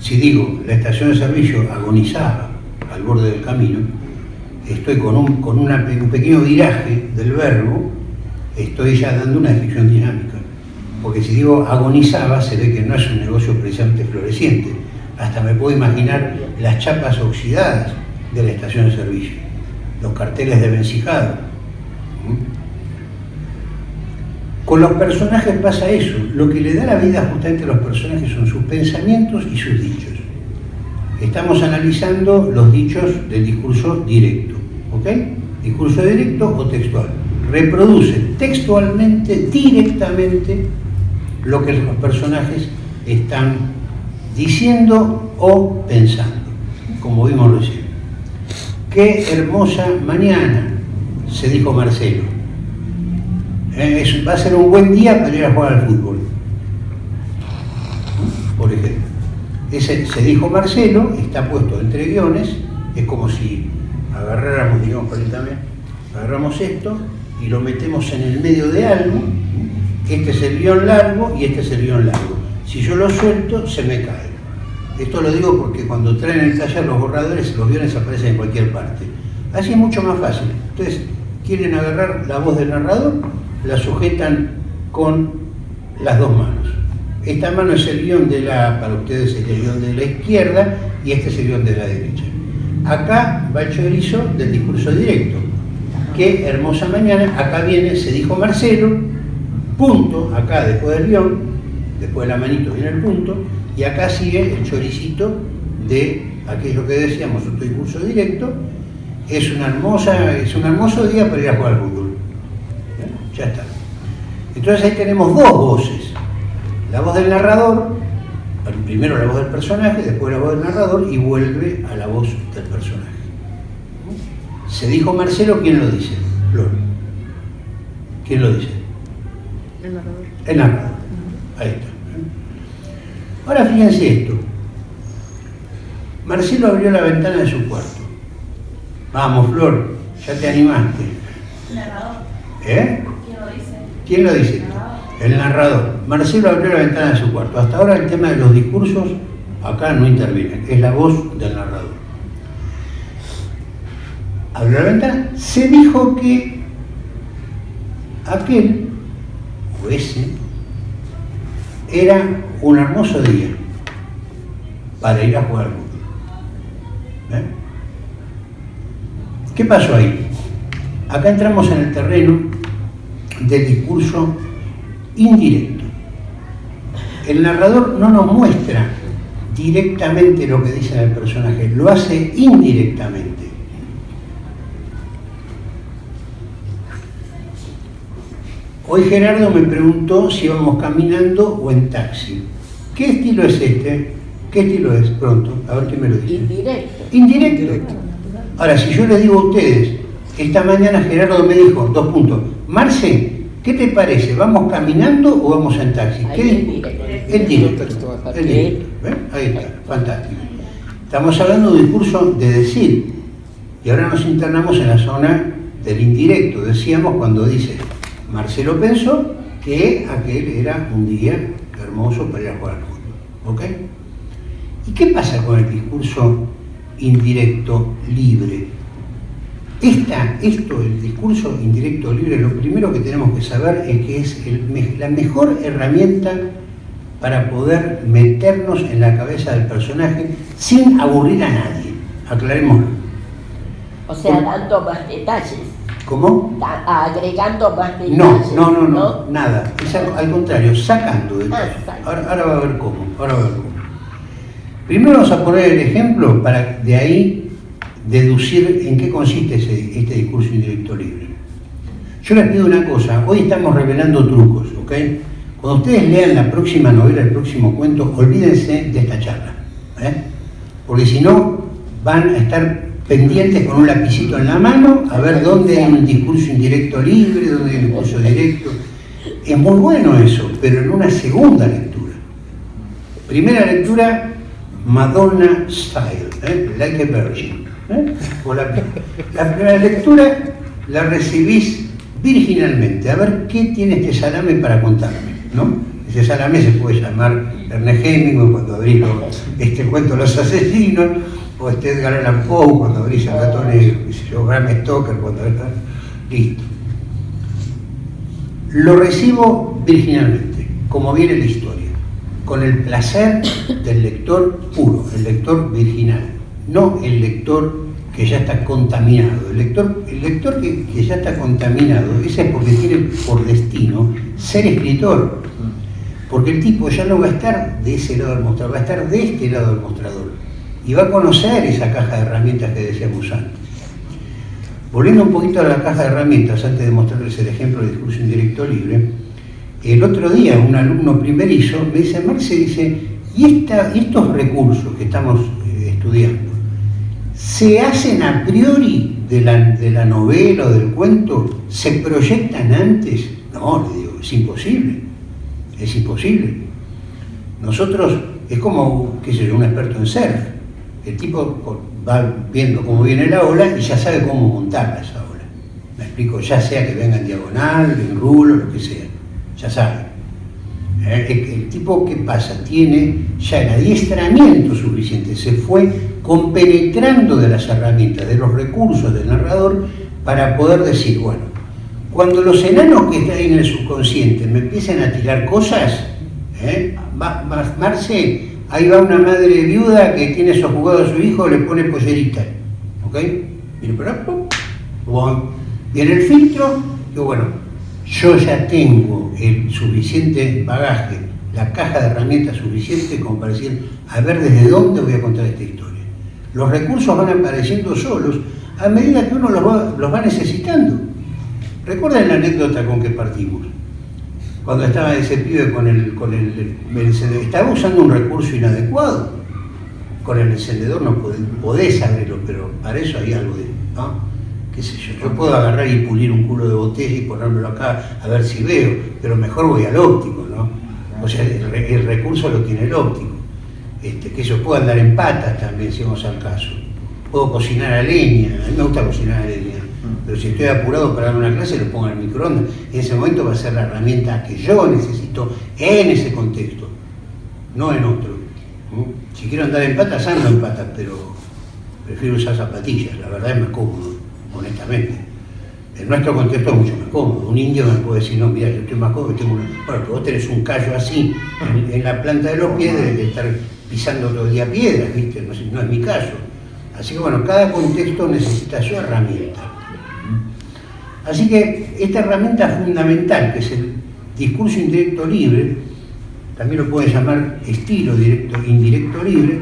Si digo, la estación de servicio agonizaba al borde del camino, estoy con un, con un pequeño viraje del verbo, estoy ya dando una descripción dinámica. Porque si digo agonizaba, se ve que no es un negocio precisamente floreciente. Hasta me puedo imaginar las chapas oxidadas de la estación de servicio, los carteles de vencijado. Con los personajes pasa eso. Lo que le da la vida justamente a los personajes son sus pensamientos y sus dichos. Estamos analizando los dichos del discurso directo. ¿Ok? Discurso directo o textual. Reproduce textualmente, directamente, lo que los personajes están diciendo o pensando, como vimos recién. Qué hermosa mañana, se dijo Marcelo. Eh, va a ser un buen día para ir a jugar al fútbol. Por ejemplo. Ese, se dijo Marcelo, está puesto entre guiones, es como si agarráramos, digamos, permítame, agarramos esto y lo metemos en el medio de algo, este es el guion largo y este es el guion largo. Si yo lo suelto, se me cae. Esto lo digo porque cuando traen el taller los borradores, los guiones aparecen en cualquier parte. Así es mucho más fácil. Entonces, quieren agarrar la voz del narrador, la sujetan con las dos manos. Esta mano es el guion de la, para ustedes es el guion de la izquierda y este es el guion de la derecha. Acá va el chorizo del discurso directo. Qué hermosa mañana, acá viene, se dijo Marcelo, punto, acá después del guion, después de la manito viene el punto, y acá sigue el choricito de aquello que decíamos, otro discurso directo, es una hermosa, es un hermoso día para ir a jugar al fútbol. ¿Eh? Ya está. Entonces ahí tenemos dos voces. La voz del narrador, primero la voz del personaje, después la voz del narrador y vuelve a la voz del personaje. Se dijo Marcelo, ¿quién lo dice? Flor. ¿Quién lo dice? El narrador. El narrador. Ahí está. Ahora fíjense esto. Marcelo abrió la ventana de su cuarto. Vamos, Flor, ya te animaste. Narrador. ¿Eh? ¿Quién lo dice? ¿Quién lo dice? El narrador. Marcelo abrió la ventana de su cuarto. Hasta ahora el tema de los discursos acá no interviene. Es la voz del narrador. Abrió la ventana. Se dijo que aquel, o ese, era un hermoso día para ir a jugar. ¿Eh? ¿Qué pasó ahí? Acá entramos en el terreno del discurso indirecto. El narrador no nos muestra directamente lo que dice el personaje, lo hace indirectamente. Hoy Gerardo me preguntó si íbamos caminando o en taxi. ¿Qué estilo es este? ¿Qué estilo es? Pronto, a ver qué me lo dice. Indirecto. Indirecto. Ahora, si yo les digo a ustedes, esta mañana Gerardo me dijo, dos puntos, Marce, ¿qué te parece? ¿Vamos caminando o vamos en taxi? Ahí ¿Qué. El directo. El directo. ¿eh? Ahí está, fantástico. Estamos hablando de un discurso de decir, y ahora nos internamos en la zona del indirecto. Decíamos cuando dice, Marcelo pensó que aquel era un día hermoso para ir a jugar al fútbol. ¿Ok? ¿Y qué pasa con el discurso indirecto libre? Esta, esto, el discurso indirecto libre, lo primero que tenemos que saber es que es el la mejor herramienta para poder meternos en la cabeza del personaje sin aburrir a nadie. Aclarémoslo. O sea, dando más detalles. ¿Cómo? agregando más detalles. No, no, no, no, nada. Es al, al contrario, sacando de Ah. Ahora, ahora va a ver cómo. Ahora va a ver cómo. Primero vamos a poner el ejemplo para de ahí deducir en qué consiste ese- este discurso indirecto libre. Yo les pido una cosa, hoy estamos revelando trucos, ¿ok? Cuando ustedes lean la próxima novela, el próximo cuento, olvídense de esta charla, ¿eh? Porque si no, van a estar pendientes con un lapicito en la mano a ver dónde hay un discurso indirecto libre, dónde hay un discurso directo. Es muy bueno eso, pero en una segunda lectura. Primera lectura, Madonna Style, ¿eh? Like a Virgin. ¿eh? La, la primera lectura la recibís virginalmente, a ver qué tiene este salame para contarme, ¿no? Ese salame se puede llamar Ernest Hemingway cuando abrís este cuento Los Asesinos, o este Edgar Allan Poe cuando abrís El Gato Negro, yo, Bram Stoker cuando abrís... Listo. Lo recibo virginalmente, como viene la historia, con el placer del lector puro, el lector virginal, no el lector que ya está contaminado. El lector, el lector que, que ya está contaminado, ese es porque tiene por destino ser escritor, porque el tipo ya no va a estar de ese lado del mostrador, va a estar de este lado del mostrador y va a conocer esa caja de herramientas que decíamos antes. Volviendo un poquito a la caja de herramientas, antes de mostrarles el ejemplo del discurso indirecto libre, el otro día un alumno primerizo me dice, Marce, dice, ¿y, esta, estos recursos que estamos eh, estudiando, se hacen a priori de la, de la novela o del cuento? ¿Se proyectan antes? No, le digo, es imposible, es imposible. Nosotros, es como, qué sé yo, un experto en surf. El tipo va viendo cómo viene la ola y ya sabe cómo montarla esa ola. Me explico, ya sea que venga en diagonal, en rulo, lo que sea. Ya sabe. Eh, El, tipo, ¿qué pasa? Tiene ya el adiestramiento suficiente, se fue compenetrando de las herramientas, de los recursos del narrador para poder decir, bueno, cuando los enanos que están ahí en el subconsciente me empiezan a tirar cosas, ¿eh? Marce, ahí va una madre viuda que tiene sojugado a su hijo, le pone pollerita, ¿ok? Viene viene el filtro, y bueno, yo ya tengo el suficiente bagaje, la caja de herramientas suficiente como para decir, a ver desde dónde voy a contar esta historia. Los recursos van apareciendo solos a medida que uno los va, los va necesitando. Recuerden la anécdota con que partimos. Cuando estaba ese pibe con el, con el, el encendedor, estaba usando un recurso inadecuado. Con el encendedor no podés, podés abrirlo, pero para eso hay algo de, ¿no? qué sé yo, yo puedo agarrar y pulir un culo de botella y ponérmelo acá a ver si veo, pero mejor voy al óptico, ¿no? O sea, el, re- el recurso lo tiene el óptico. Este, que yo puedo andar en patas también, si vamos al caso. Puedo cocinar a leña, a mí me gusta cocinar a leña, pero si estoy apurado para dar una clase lo pongo en el microondas. En ese momento va a ser la herramienta que yo necesito en ese contexto, no en otro. ¿Mm? Si quiero andar en patas, ando en patas, pero prefiero usar zapatillas, la verdad es más cómodo, honestamente. En nuestro contexto es mucho más cómodo. Un indio me puede decir, no, mira, yo estoy más cómodo, tengo una... Bueno, pero vos tenés un callo así en, la planta de los pies, de estar pisando todo el día piedras, ¿viste? No es mi caso. Así que bueno, cada contexto necesita su herramienta. Así que esta herramienta fundamental, que es el discurso indirecto libre, también lo pueden llamar estilo directo, indirecto libre,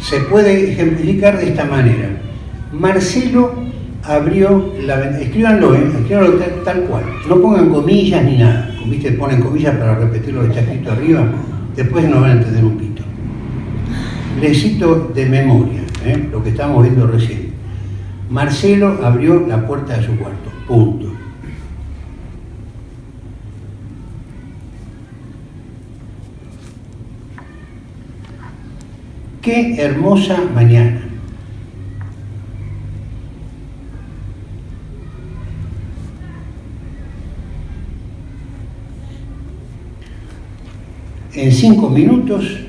se puede ejemplificar de esta manera. Marcelo abrió la ventana, escríbanlo, ¿eh? escríbanlo tal, cual, no pongan comillas ni nada, ¿viste? ponen comillas para repetir lo que está escrito arriba, después no van a entender un pito. Les cito de memoria, ¿eh? lo que estábamos viendo recién. Marcelo abrió la puerta de su cuarto, punto. Qué hermosa mañana. En cinco minutos,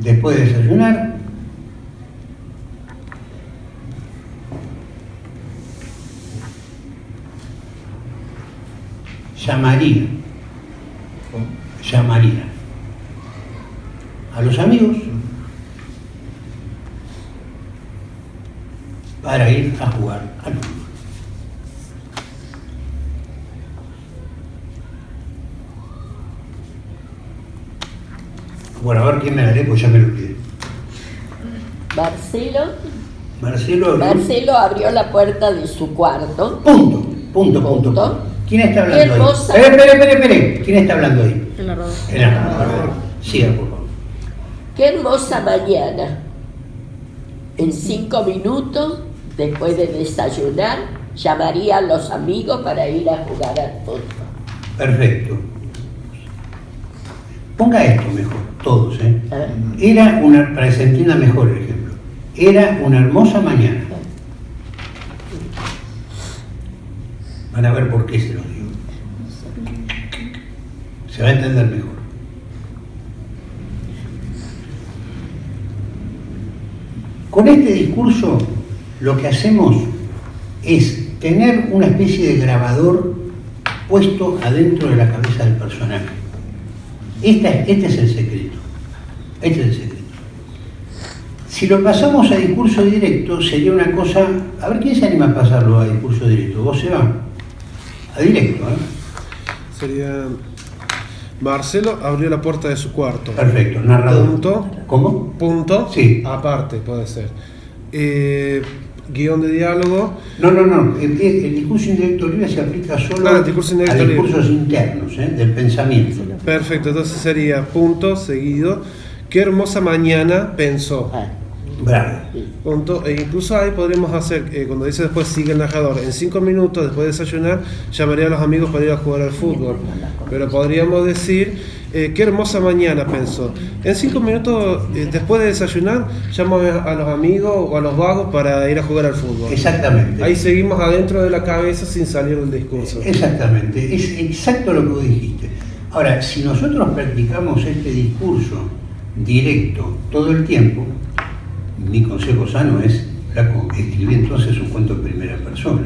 después de desayunar, llamaría, llamaría a los amigos para ir a jugar al fútbol. Bueno, a ver quién me la lee, pues ya me lo olvidé. Marcelo, Marcelo. abrió- Marcelo abrió la puerta de su cuarto. Punto, punto, punto. Punto. punto. ¿Quién está hablando hermosa. ahí? Espere, espere, espere, espere. ¿Quién está hablando ahí? El. El. Siga, por favor. Qué hermosa mañana. En cinco minutos, después de desayunar, llamaría a los amigos para ir a jugar al fútbol. Perfecto. Ponga esto mejor, todos, ¿eh? ¿eh? Era una, para que se entienda mejor el ejemplo, era una hermosa mañana. Van a ver por qué se lo digo. Se va a entender mejor. Con este discurso lo que hacemos es tener una especie de grabador puesto adentro de la cabeza del personaje. Esta- este es el secreto. Este es el secreto. Si lo pasamos a discurso directo, sería una cosa. A ver, ¿quién se anima a pasarlo a discurso directo? ¿Vos se va? A directo, ¿eh? Sería. Marcelo abrió la puerta de su cuarto. Perfecto, narrador. Punto. ¿Cómo? Punto. Sí. Aparte, puede ser. Eh, guion de diálogo. No, no, no. El, el discurso indirecto libre se aplica solo Ah, discurso a libre. discursos internos, ¿eh? del pensamiento. Perfecto, entonces sería punto seguido. Qué hermosa mañana pensó. Ah, Bravo. Con to- e incluso ahí podríamos hacer, eh, cuando dice después sigue el narrador, en cinco minutos después de desayunar, llamaría a los amigos para ir a jugar al fútbol. Pero podríamos decir, eh, qué hermosa mañana, pensó. En cinco minutos eh, después de desayunar, llamo a a los amigos o a los vagos para ir a jugar al fútbol. Exactamente. Ahí seguimos adentro de la cabeza sin salir del discurso. Exactamente, es exacto lo que vos dijiste. Ahora, si nosotros practicamos este discurso directo todo el tiempo, mi consejo sano es, flaco, escribí entonces un cuento en primera persona.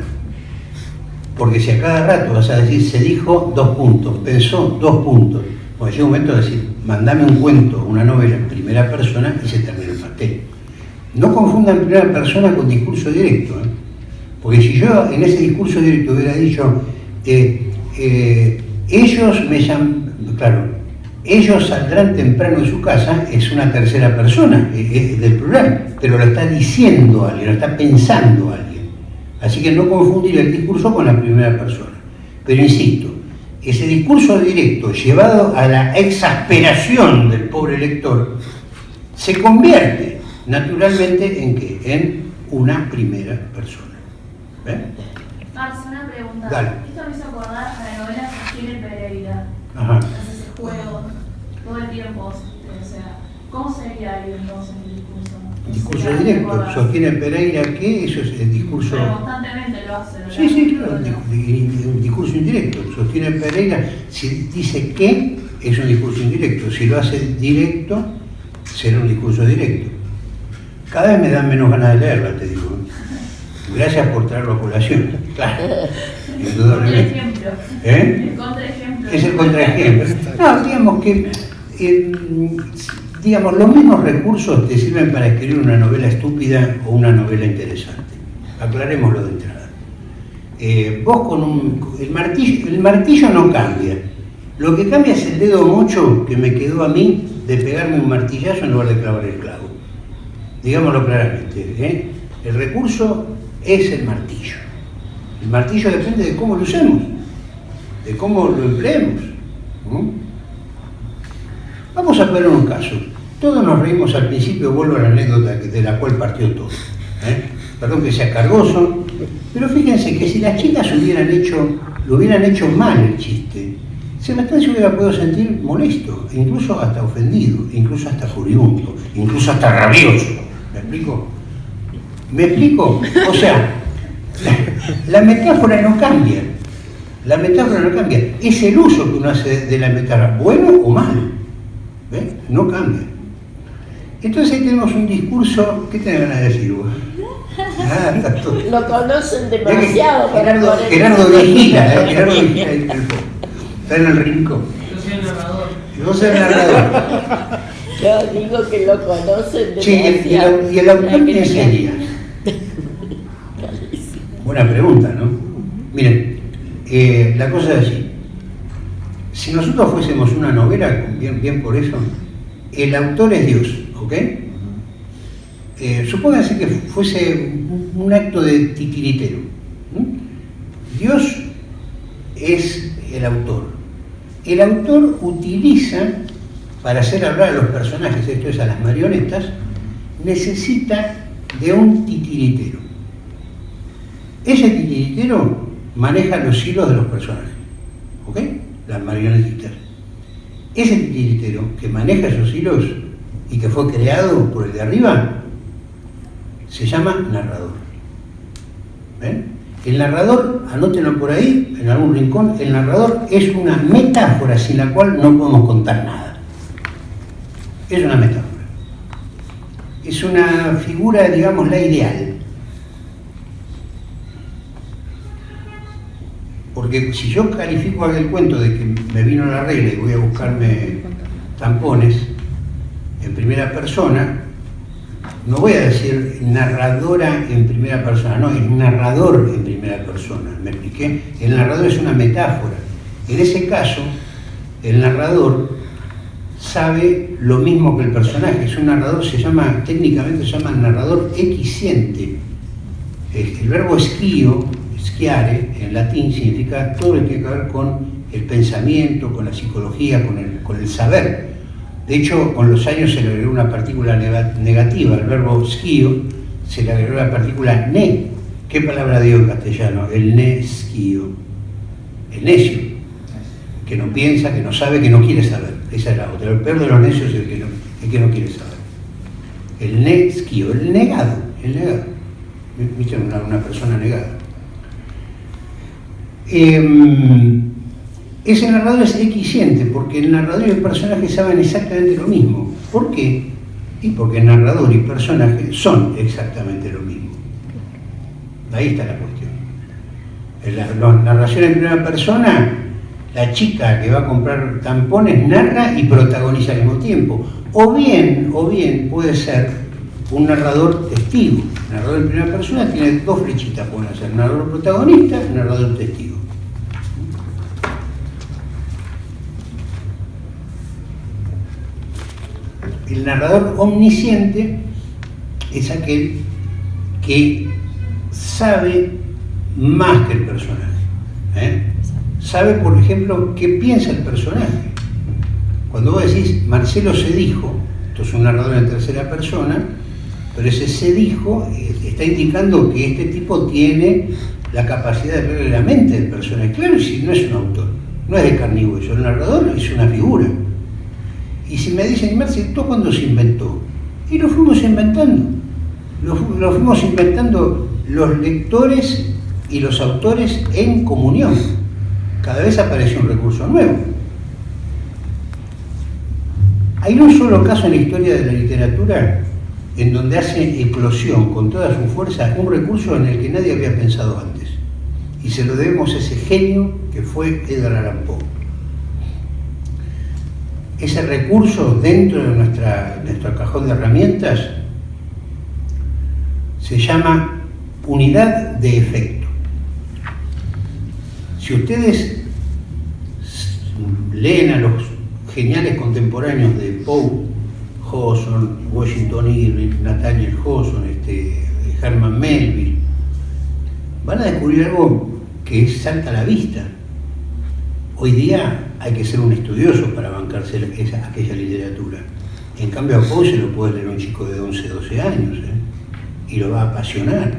Porque si a cada rato vas a decir, se dijo dos puntos, pensó dos puntos, pues llega un momento de decir, mandame un cuento, una novela en primera persona y se termina el pastel. No confundan primera persona con discurso directo. ¿eh? Porque si yo en ese discurso directo hubiera dicho, eh, eh, ellos me llaman, claro, ellos saldrán temprano de su casa, es una tercera persona eh, del plural, pero lo está diciendo alguien, lo está pensando alguien. Así que no confundir el discurso con la primera persona. Pero insisto, ese discurso directo llevado a la exasperación del pobre lector se convierte naturalmente en qué? En una primera persona. ¿Ven? Una pregunta. Dale. Esto me hizo acordar a la novela Sostiene Pereira. Ajá. Hace ese juego todo el tiempo. O sea, ¿cómo sería ahí entonces el discurso? No Discurso sé, ¿te directo. Sostiene Pereira que eso es el discurso. Pero constantemente lo hace. ¿verdad? Sí, sí, claro, un di- un discurso indirecto. Sostiene Pereira, si dice que, es un discurso indirecto. Si lo hace directo, será un discurso directo. Cada vez me dan menos ganas de leerla, te digo. Gracias por traerlo a colación. Claro, indudablemente. Contraejemplo. ¿Eh? El contraejemplo. Es el contraejemplo. No, digamos que, eh, digamos, los mismos recursos te sirven para escribir una novela estúpida o una novela interesante. Aclarémoslo de entrada. Eh, vos con un... El martillo, el martillo no cambia. Lo que cambia es el dedo mocho que me quedó a mí de pegarme un martillazo en lugar de clavar el clavo. Digámoslo claramente. ¿eh? El recurso es el martillo. El martillo depende de cómo lo usemos de cómo lo empleemos. ¿no? Vamos a poner un caso. Todos nos reímos al principio, vuelvo a la anécdota de la cual partió todo. ¿eh? Perdón que sea cargoso, pero fíjense que si las chicas hubieran lo hubieran hecho mal el chiste, Sebastián se hubiera podido sentir molesto, e incluso hasta ofendido, incluso hasta furibundo, incluso hasta rabioso. ¿Me explico? ¿Me explico? O sea, la, la metáfora no cambia. La metáfora no cambia. Es el uso que uno hace de la metáfora, bueno o mal. ¿Ves? No cambia. Entonces ahí tenemos un discurso. ¿Qué tenés ganas de decir vos? Ah. Lo conocen demasiado para Gerardo, poner- Gerardo vigila, ¿eh? Gerardo vigila ahí en el fondo. Está en el rincón. Yo soy el narrador. Y vos sos el narrador. Yo digo que lo conocen Sí, y el, y el- demasiado. y el autor no- sería? Buena pregunta, ¿no? Miren, eh, la cosa es así. Si nosotros fuésemos una novela, bien, por eso, el autor es Dios, ¿ok? Eh, que fuese un, acto de titiritero. Dios es el autor. El autor utiliza, para hacer hablar a los personajes, esto es a las marionetas, necesita de un titiritero. Ese titiritero maneja los hilos de los personajes, ¿ok? Las marionetitas. Ese titiritero que maneja esos hilos y que fue creado por el de arriba, se llama narrador. ¿Ven? El narrador, anótenlo por ahí, en algún rincón, el narrador es una metáfora sin la cual no podemos contar nada. Es una metáfora. Es una figura, digamos, la ideal. Porque si yo califico aquel cuento de que me vino la regla y voy a buscarme tampones en primera persona, no voy a decir narradora en primera persona, no, es narrador en primera persona. ¿Me expliqué? El narrador es una metáfora. En ese caso, el narrador sabe lo mismo que el personaje. Es un narrador, se llama, técnicamente se llama narrador equisciente. El, el verbo esquío, schiare, en latín significa todo lo que tiene que ver con el pensamiento, con la psicología, con el, con el saber. De hecho, con los años se le agregó una partícula nega- negativa, al verbo skio se le agregó la partícula ne. ¿Qué palabra dio en castellano? El ne skio. El necio, que no piensa, que no sabe, que no quiere saber. Esa es la otra. El peor de los necios es el que no, el que no quiere saber. El ne skio, el negado, el negado. ¿Viste? Una, una persona negada. Em, ese narrador es equiciente porque el narrador y el personaje saben exactamente lo mismo. ¿Por qué? Y porque el narrador y personaje son exactamente lo mismo. Ahí está la cuestión. La, la narración en primera persona, la chica que va a comprar tampones narra y protagoniza al mismo tiempo. O bien, o bien puede ser un narrador testigo. El narrador en primera persona tiene dos flechitas, pueden ser narrador protagonista narrador testigo. El narrador omnisciente es aquel que sabe más que el personaje. ¿eh? Sabe, por ejemplo, qué piensa el personaje. Cuando vos decís Marcelo se dijo, esto es un narrador en tercera persona, pero ese se dijo está indicando que este tipo tiene la capacidad de leer la mente del personaje. Claro, si no es un autor, no es de carne y hueso, narrador es una figura. Y si me dicen, Marcelo, ¿esto cuándo se inventó? Y lo fuimos inventando. Lo fuimos inventando los lectores y los autores en comunión. Cada vez aparece un recurso nuevo. Hay un solo caso en la historia de la literatura en donde hace eclosión con toda su fuerza un recurso en el que nadie había pensado antes. Y se lo debemos a ese genio que fue Edgar Allan Poe. Ese recurso dentro de nuestra, nuestro cajón de herramientas se llama unidad de efecto. Si ustedes leen a los geniales contemporáneos de Poe, Hawthorne, Washington Irving, Nathaniel Hawthorne, este, Herman Melville, van a descubrir algo que salta a la vista. Hoy día hay que ser un estudioso para bancarse esa, aquella literatura. En cambio a Poe se lo puede leer un chico de 11, 12 años ¿eh? y lo va a apasionar.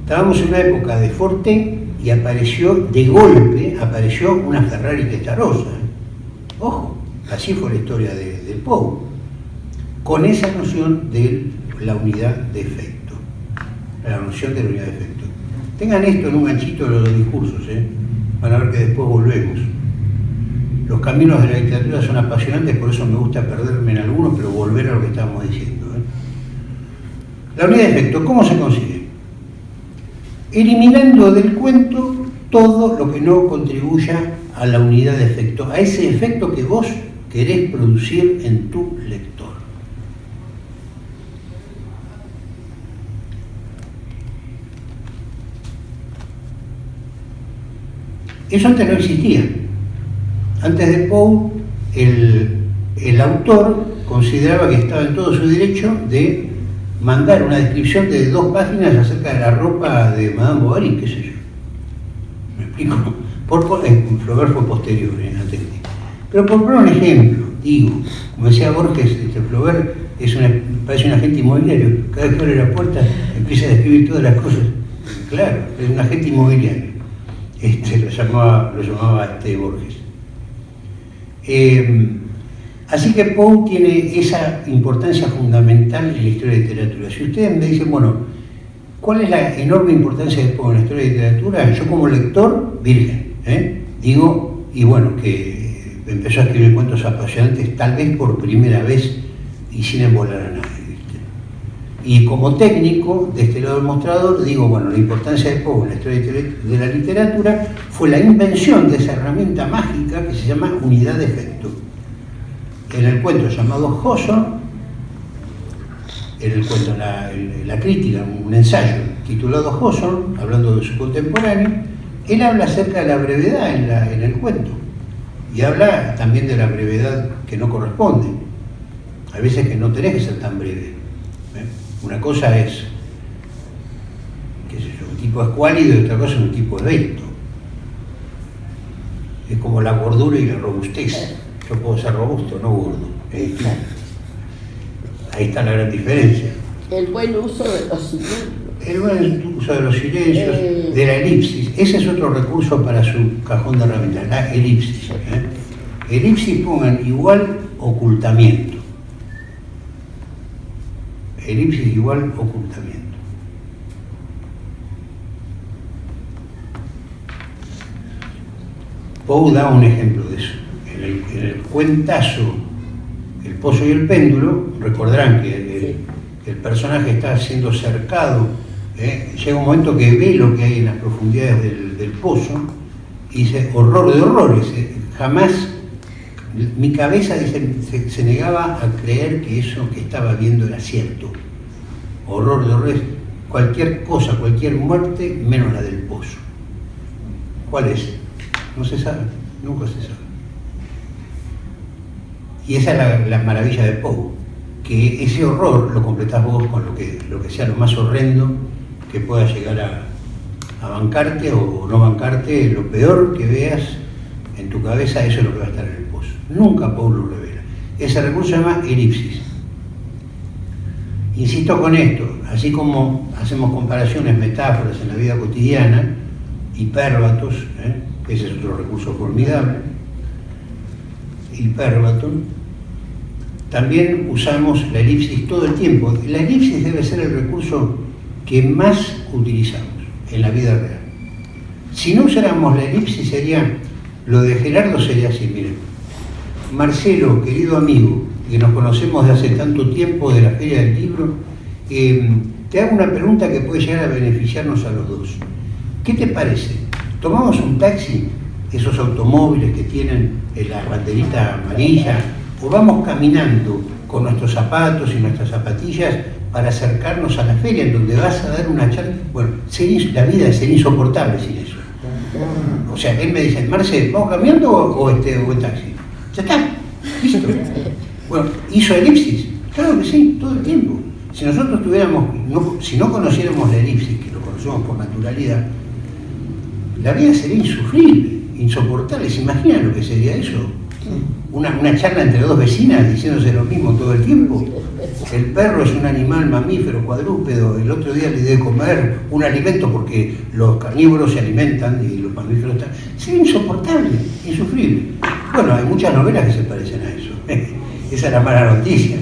Estábamos en una época de Forte y apareció, de golpe, apareció una Ferrari testarosa. ¿eh? Ojo, así fue la historia de, de Poe, con esa noción de la unidad de efecto. La noción de la unidad de efecto. Tengan esto en un ganchito de los discursos, ¿eh? Van a ver que después volvemos. Los caminos de la literatura son apasionantes, por eso me gusta perderme en algunos, pero volver a lo que estábamos diciendo. ¿eh? La unidad de efecto, ¿cómo se consigue? Eliminando del cuento todo lo que no contribuya a la unidad de efecto, a ese efecto que vos querés producir en tu lector. Eso antes no existía. Antes de Poe, el, el autor consideraba que estaba en todo su derecho de mandar una descripción de dos páginas acerca de la ropa de Madame Bovary, qué sé yo. ¿Me explico? Por, fue posterior en la técnica. Pero por poner un ejemplo, digo, como decía Borges, este, Flaubert es parece un agente inmobiliario. Cada vez que abre la puerta empieza a describir todas las cosas. Claro, es un agente inmobiliario. Este, lo llamaba, lo llamaba este Borges. Eh, así que Poe tiene esa importancia fundamental en la historia de literatura. Si ustedes me dicen, bueno, ¿cuál es la enorme importancia de Poe en la historia de literatura? Yo como lector, virgen, ¿eh? digo, y bueno, que empezó a escribir cuentos apasionantes tal vez por primera vez y sin embolar a nadie. Y como técnico, de este lado del mostrador, digo, bueno, la importancia de Poe en la historia de la literatura fue la invención de esa herramienta mágica que se llama unidad de efecto. En el cuento llamado Hawthorne, en el cuento, la, crítica, un ensayo titulado Hawthorne, hablando de su contemporáneo, él habla acerca de la brevedad en, en el cuento y habla también de la brevedad que no corresponde. Hay veces que no tenés que ser tan breve. Una cosa es, qué sé yo, un tipo escuálido y otra cosa es un tipo esbelto. Es como la gordura y la robustez. Yo puedo ser robusto, no gordo. Eh, Ahí está la gran diferencia. El buen uso de los cilindros. El buen uso de los silencios, Eh. de la elipsis. Ese es otro recurso para su cajón de herramientas, la elipsis. ¿eh? Elipsis pongan igual ocultamiento. Elipsis igual ocultamiento. Poe da un ejemplo de eso. En el, en el cuentazo El pozo y el péndulo, recordarán que el, personaje está siendo cercado, ¿eh? llega un momento que ve lo que hay en las profundidades del, del pozo y dice, horror de horrores, ¿eh? jamás mi cabeza se, se negaba a creer que eso que estaba viendo era cierto. Horror de horrores, cualquier cosa, cualquier muerte, menos la del pozo. ¿Cuál es? No se sabe, nunca se sabe. Y esa es la, la maravilla de Poe, que ese horror lo completás vos con lo que, lo que sea lo más horrendo que pueda llegar a, a bancarte o no bancarte, lo peor que veas en tu cabeza, eso es lo que va a estar en el. Nunca Poe lo revela. Ese recurso se llama elipsis. Insisto con esto, así como hacemos comparaciones, metáforas en la vida cotidiana, hipérbatos, ¿eh? ese es otro recurso formidable, hipérbaton, también usamos la elipsis todo el tiempo. La elipsis debe ser el recurso que más utilizamos en la vida real. Si no usáramos la elipsis sería, lo de Gerardo sería así, miren. Marcelo, querido amigo, que nos conocemos de hace tanto tiempo de la Feria del Libro, eh, te hago una pregunta que puede llegar a beneficiarnos a los dos. ¿Qué te parece? ¿Tomamos un taxi, esos automóviles que tienen eh, la banderita amarilla, o vamos caminando con nuestros zapatos y nuestras zapatillas para acercarnos a la feria en donde vas a dar una charla? Bueno, la vida sería insoportable sin eso. O sea, él me dice, Marce, ¿vamos caminando o, este, o taxi? Ya está, listo. Bueno, ¿hizo elipsis? Claro que sí, todo el tiempo. Si nosotros tuviéramos, no- si no conociéramos la elipsis, que lo conocemos por naturalidad, la vida sería insufrible, insoportable. ¿Se imaginan lo que sería eso? Una, una charla entre dos vecinas diciéndose lo mismo todo el tiempo. El perro es un animal mamífero, cuadrúpedo. El otro día le di de comer un alimento porque los carnívoros se alimentan y los mamíferos están. Sería insoportable, insufrible. Bueno, hay muchas novelas que se parecen a eso. Esa es la mala noticia.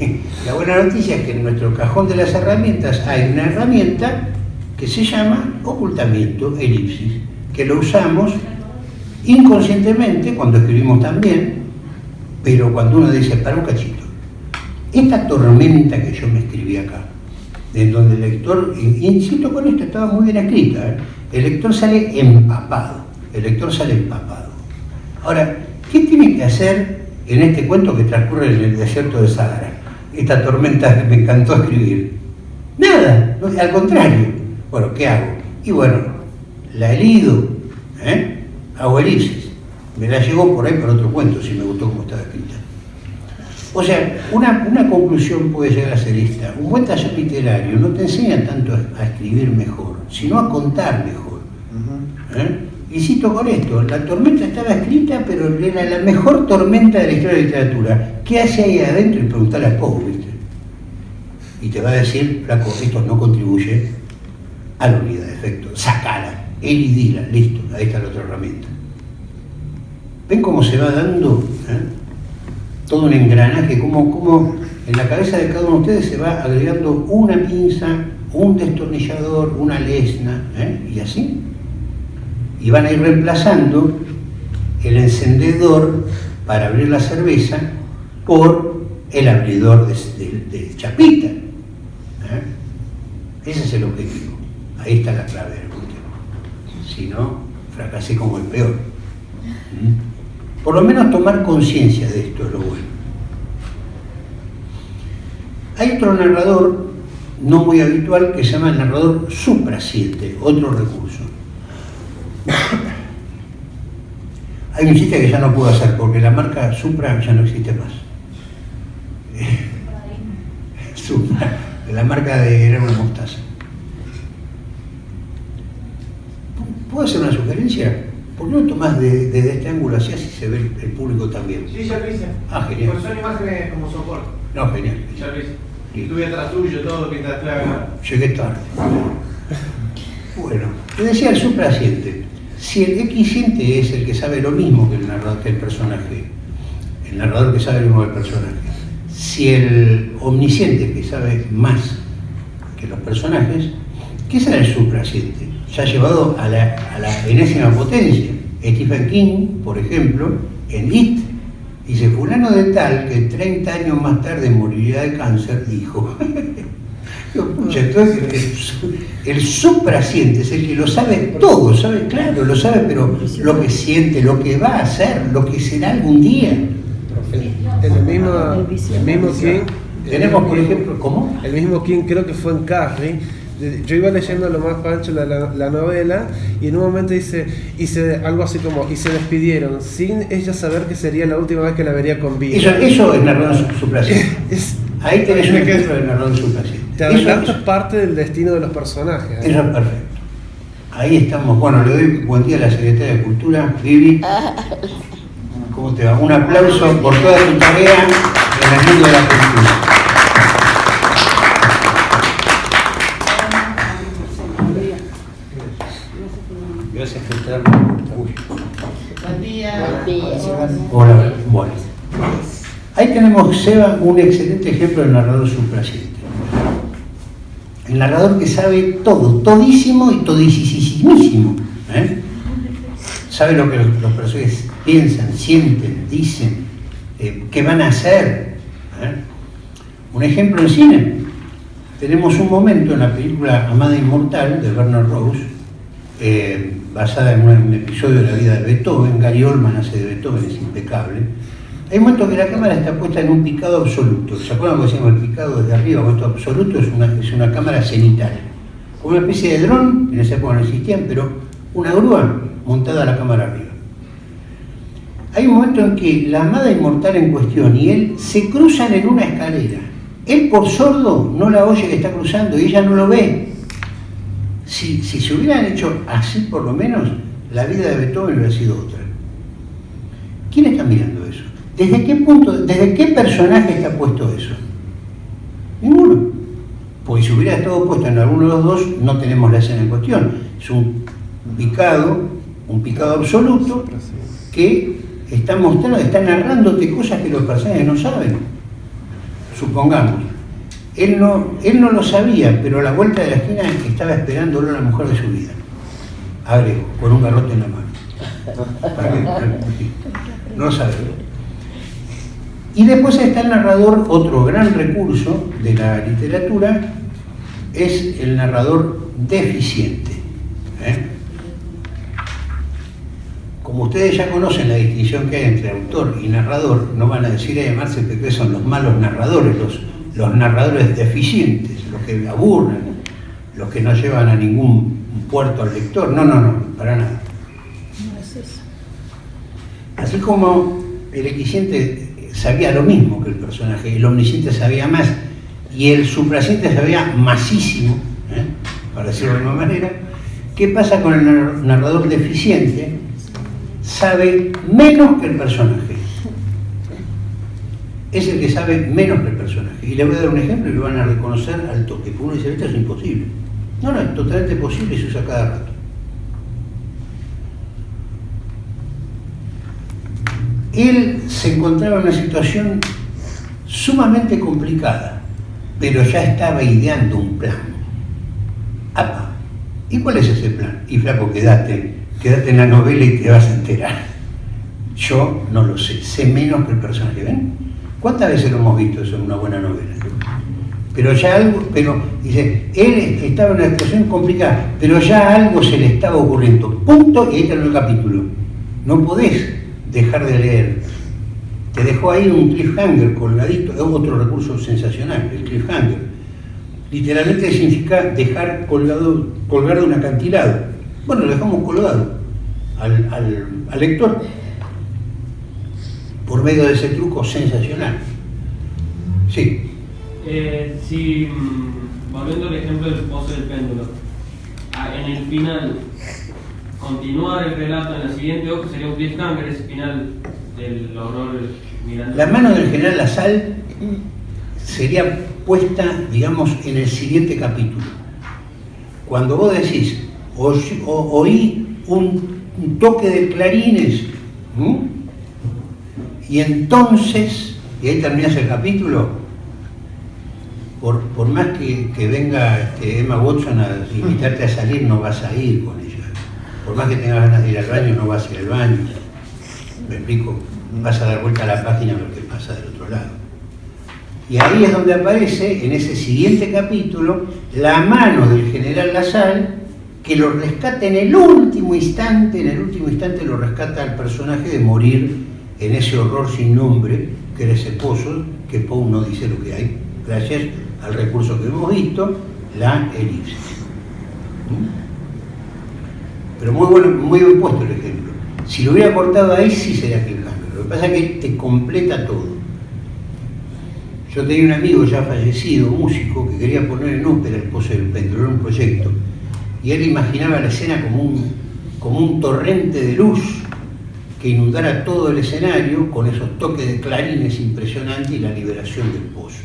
La buena noticia es que en nuestro cajón de las herramientas hay una herramienta que se llama ocultamiento, elipsis, que lo usamos inconscientemente cuando escribimos también, pero cuando uno dice, para un cachito, esta tormenta que yo me escribí acá, en donde el lector, insisto con esto, estaba muy bien escrita, ¿eh? el lector sale empapado, el lector sale empapado. Ahora, ¿qué tiene que hacer en este cuento que transcurre en el desierto de Sahara? Esta tormenta que me encantó escribir. Nada, al contrario. Bueno, ¿qué hago? Y bueno, la he leído, ¿eh? hago elipsis. Me la llevo por ahí para otro cuento, si me gustó cómo estaba escrita. O sea, una, una conclusión puede llegar a ser esta. Un buen taller literario no te enseña tanto a, a escribir mejor, sino a contar mejor. ¿eh? Y cito con esto, la tormenta estaba escrita, pero era la mejor tormenta de la historia de la literatura. ¿Qué hace ahí adentro? Y preguntarle a Poe, ¿viste? Y te va a decir, flaco, esto no contribuye a la unidad de efecto. Sacala, él y dila, listo, ahí está la otra herramienta. ¿Ven cómo se va dando eh? Todo un engranaje? Cómo, cómo en la cabeza de cada uno de ustedes se va agregando una pinza, un destornillador, una lesna, ¿eh? y así. Y van a ir reemplazando el encendedor para abrir la cerveza por el abridor de, de- chapita. ¿eh? Ese es el objetivo. Ahí está la clave del cuestión. Si no, fracasé como el peor. ¿Mm? Por lo menos tomar conciencia de esto es lo bueno. Hay otro narrador no muy habitual que se llama el narrador Supra 7, otro recurso. Hay un chiste que ya no puedo hacer porque la marca Supra ya no existe más. Supra, la marca de era una mostaza. ¿Puedo hacer una sugerencia? ¿Por qué no tomás de- desde este ángulo así, así se ve el, el público también? Sí, ya lo hice. Ah, genial. Pues son imágenes como soporte. No, genial. Ya lo hice. Y estuve atrás tuyo todo mientras acá. Llegué tarde. Bueno, te decía el supraciente. Si el equisiente es el que sabe lo mismo que el narrador, que el personaje, el narrador que sabe lo mismo que el personaje, si el omnisciente que sabe más que los personajes, ¿qué será el supraciente? Ya llevado a la, a la enésima potencia. Stephen King, por ejemplo, en It, dice, fulano de tal que 30 años más tarde moriría de cáncer, dijo. Entonces el, el supraciente es el que lo sabe todo, sabe, claro, lo sabe, pero lo que siente, lo que va a hacer, lo que será algún día. El mismo, el mismo King. Tenemos, por ejemplo, ¿cómo? El mismo King, creo que fue en Carrie. Yo iba leyendo lo más pancho la, la, la novela y en un momento dice, y se, algo así como, y se despidieron sin ella saber que sería la última vez que la vería con vida. Eso, eso es narrador su- supraciente. Es- Ahí tenés un ejemplo de narrador supraciente. te adelantas parte del destino de los personajes. ¿eh? eso es perfecto. Ahí estamos. Bueno, le doy buen día a la secretaria de Cultura, Vivi. ¿Cómo te va? Un aplauso por toda tu tarea en el mundo de la cultura. Gracias por estar. Uy. Buen día. Hola, bueno. Ahí tenemos, Seba, un excelente ejemplo del narrador supraciente. El narrador que sabe todo, todísimo y todisísimísimo. ¿eh? Sabe lo que los, los personajes piensan, sienten, dicen, eh, qué van a hacer. ¿eh? Un ejemplo en cine. Tenemos un momento en la película Amada Inmortal de Bernard Rose, eh, basada en un, episodio de la vida de Beethoven. Gary Oldman hace de Beethoven, es impecable. Hay un momento que la cámara está puesta en un picado absoluto. ¿Se acuerdan que decíamos el picado desde arriba? Esto absoluto es una, es una cámara cenital. Como una especie de dron, en esa época no existían, pero una grúa montada a la cámara arriba. Hay un momento en que la amada inmortal en cuestión y él se cruzan en una escalera. Él por sordo no la oye que está cruzando y ella no lo ve. Si, si se hubieran hecho así por lo menos, la vida de Beethoven hubiera sido otra. ¿Quién está mirando eso? ¿Desde qué punto, desde qué personaje está puesto eso? Ninguno. Porque si hubiera estado puesto en alguno de los dos, no tenemos la escena en cuestión. Es un picado, un picado absoluto que está mostrando, está narrándote cosas que los personajes no saben. Supongamos. Él no, él no lo sabía, pero a la vuelta de la esquina estaba esperándolo la mujer de su vida. Agrego, con un garrote en la mano. Que- No lo sabe. Y después está el narrador, otro gran recurso de la literatura, es el narrador deficiente. ¿eh? Como ustedes ya conocen la distinción que hay entre autor y narrador, no van a decir a llamarse porque son los malos narradores, los, los narradores deficientes, los que aburren, los que no llevan a ningún puerto al lector. No, no, no, para nada. Así como el equiciente sabía lo mismo que el personaje, el omnisciente sabía más y el supraciente sabía masísimo, ¿eh? para decirlo de una manera, ¿qué pasa con el nar- narrador deficiente? Sabe menos que el personaje. Es el que sabe menos que el personaje. Y le voy a dar un ejemplo y lo van a reconocer al toque. Porque uno dice, esto es imposible. No, no, es totalmente posible y se usa cada rato. Él se encontraba en una situación sumamente complicada, pero ya estaba ideando un plan. ¡Apa! ¿Y cuál es ese plan? Y flaco, quédate, quédate en la novela y te vas a enterar. Yo no lo sé, sé menos que el personaje. ¿Ven? ¿Cuántas veces lo hemos visto eso en una buena novela? Pero ya algo, pero dice, él estaba en una situación complicada, pero ya algo se le estaba ocurriendo. Punto, y ahí terminó el capítulo. No podés dejar de leer. Te dejó ahí un cliffhanger colgadito, es otro recurso sensacional, el cliffhanger. Literalmente significa dejar colgado, colgar de un acantilado. Bueno, lo dejamos colgado al- al lector por medio de ese truco sensacional. Sí, Eh, si, mm, volviendo al ejemplo del pozo del péndulo, ah, en el final, continuar el relato en la siguiente hoja sería un cliffhanger, ese final del horror mirando. La mano del general Lasal sería puesta, digamos, en el siguiente capítulo. Cuando vos decís, "Oy- o- oí un, un toque de clarines, ¿m? Y entonces, y ahí terminas el capítulo, por, por más que, que venga este, Emma Watson a invitarte a salir, no vas a ir con ella. Por más que tengas ganas de ir al baño, no vas a ir al baño. ¿Me explico? Vas a dar vuelta a la página a ver qué pasa del otro lado. Y ahí es donde aparece, en ese siguiente capítulo, la mano del general Lasal, que lo rescata en el último instante, en el último instante lo rescata al personaje de morir en ese horror sin nombre, que era ese pozo, que Poe no dice lo que hay, gracias al recurso que hemos visto, la elipsis. ¿Mm? Pero muy, bueno, muy bien puesto el ejemplo. Si lo hubiera cortado ahí, sí sería cliffhanger. Lo que pasa es que te completa todo. Yo tenía un amigo ya fallecido, músico, que quería poner en ópera el Pozo del Péndulo, era un proyecto. Y él imaginaba la escena como un, como un torrente de luz que inundara todo el escenario con esos toques de clarines impresionantes y la liberación del pozo.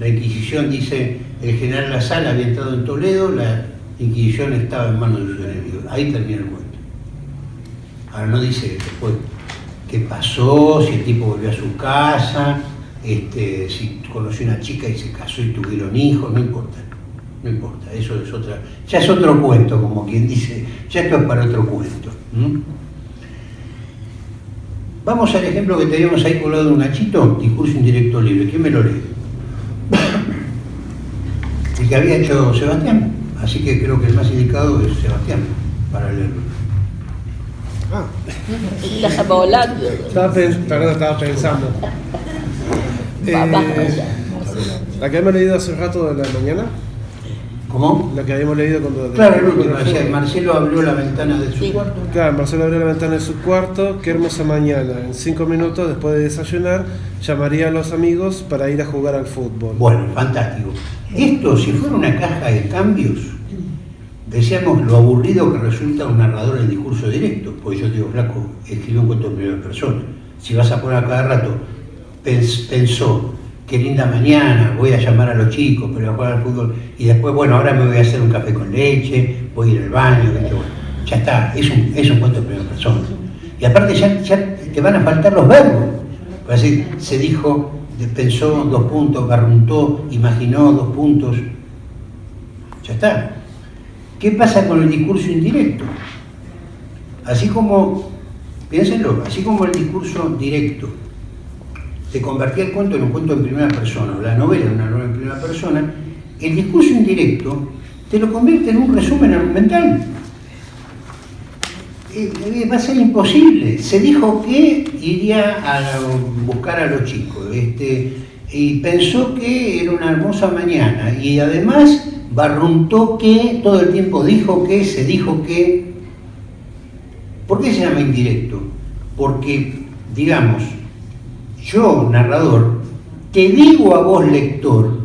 La Inquisición dice, el general La Sala había entrado en Toledo, la Inquisición estaba en manos de sus enemigos. Ahí termina el cuento. Ahora no dice después qué pasó, si el tipo volvió a su casa, este, si conoció una chica y se casó y tuvieron hijos, no importa. No importa, eso es otra. Ya es otro cuento, como quien dice, ya esto es para otro cuento. Vamos al ejemplo que teníamos ahí colgado en un gachito, discurso indirecto libre. ¿Quién me lo lee? El que había hecho Sebastián. Así que creo que el más indicado es Sebastián para leerlo. Ah, estaba, pen- perdón, estaba pensando. Eh, la que hemos leído hace un rato de la mañana, ¿Cómo? la que habíamos leído cuando... Claro, el último, decía, Marcelo abrió la ventana de su Sí. cuarto. Claro, Marcelo abrió la ventana de su cuarto, qué hermosa mañana. En cinco minutos, después de desayunar, llamaría a los amigos para ir a jugar al fútbol. Bueno, fantástico. Esto, si fuera una caja de cambios, decíamos lo aburrido que resulta un narrador en discurso directo, porque yo digo, flaco, escribe un cuento en primera persona. Si vas a poner a cada rato, pens- pensó, qué linda mañana, voy a llamar a los chicos, pero voy a jugar al fútbol, y después, bueno, ahora me voy a hacer un café con leche, voy a ir al baño, ya está, es un, es un cuento en primera persona. Y aparte ya, te van a faltar los verbos. Para se dijo, de- pensó dos puntos, barruntó, imaginó dos puntos. Ya está. ¿Qué pasa con el discurso indirecto? Así como, piénsenlo, así como el discurso directo te convertía el cuento en un cuento en primera persona, o la novela en una novela en primera persona, el discurso indirecto te lo convierte en un resumen argumental. Eh, eh, va a ser imposible. Se dijo que iría a buscar a los chicos este, y pensó que era una hermosa mañana y además barruntó que, todo el tiempo dijo que, se dijo que. ¿Por qué se llama indirecto? Porque, digamos, yo, narrador, te digo a vos, lector,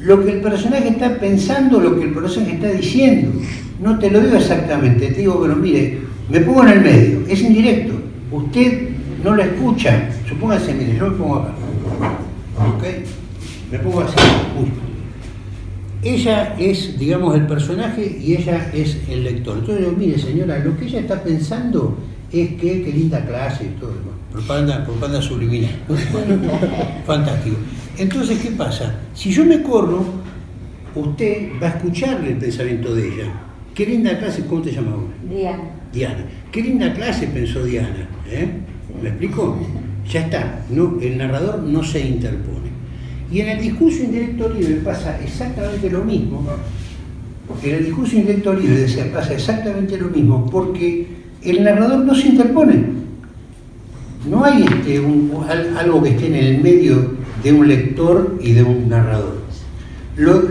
lo que el personaje está pensando, lo que el personaje está diciendo. No te lo digo exactamente, te digo, pero mire, me pongo en el medio, es indirecto. Usted no la escucha. Supóngase, mire, yo me pongo acá. ¿Ok? Me pongo así. Uy. Ella es, digamos, el personaje y ella es el lector. Entonces mire señora, lo que ella está pensando es que qué linda clase y todo. Bueno, propaganda, propaganda subliminal. Fantástico. Entonces, ¿qué pasa? Si yo me corro, usted va a escucharle el pensamiento de ella. Qué linda clase, ¿cómo te llamas ahora? Diana. Diana. Qué linda clase, pensó Diana. ¿eh? ¿Me explico? Ya está. No, el narrador no se interpone. Y en el discurso indirecto libre pasa exactamente lo mismo. En el discurso indirecto libre decía, pasa exactamente lo mismo, porque el narrador no se interpone. No hay este, un- algo que esté en el medio de un lector y de un narrador. Lo,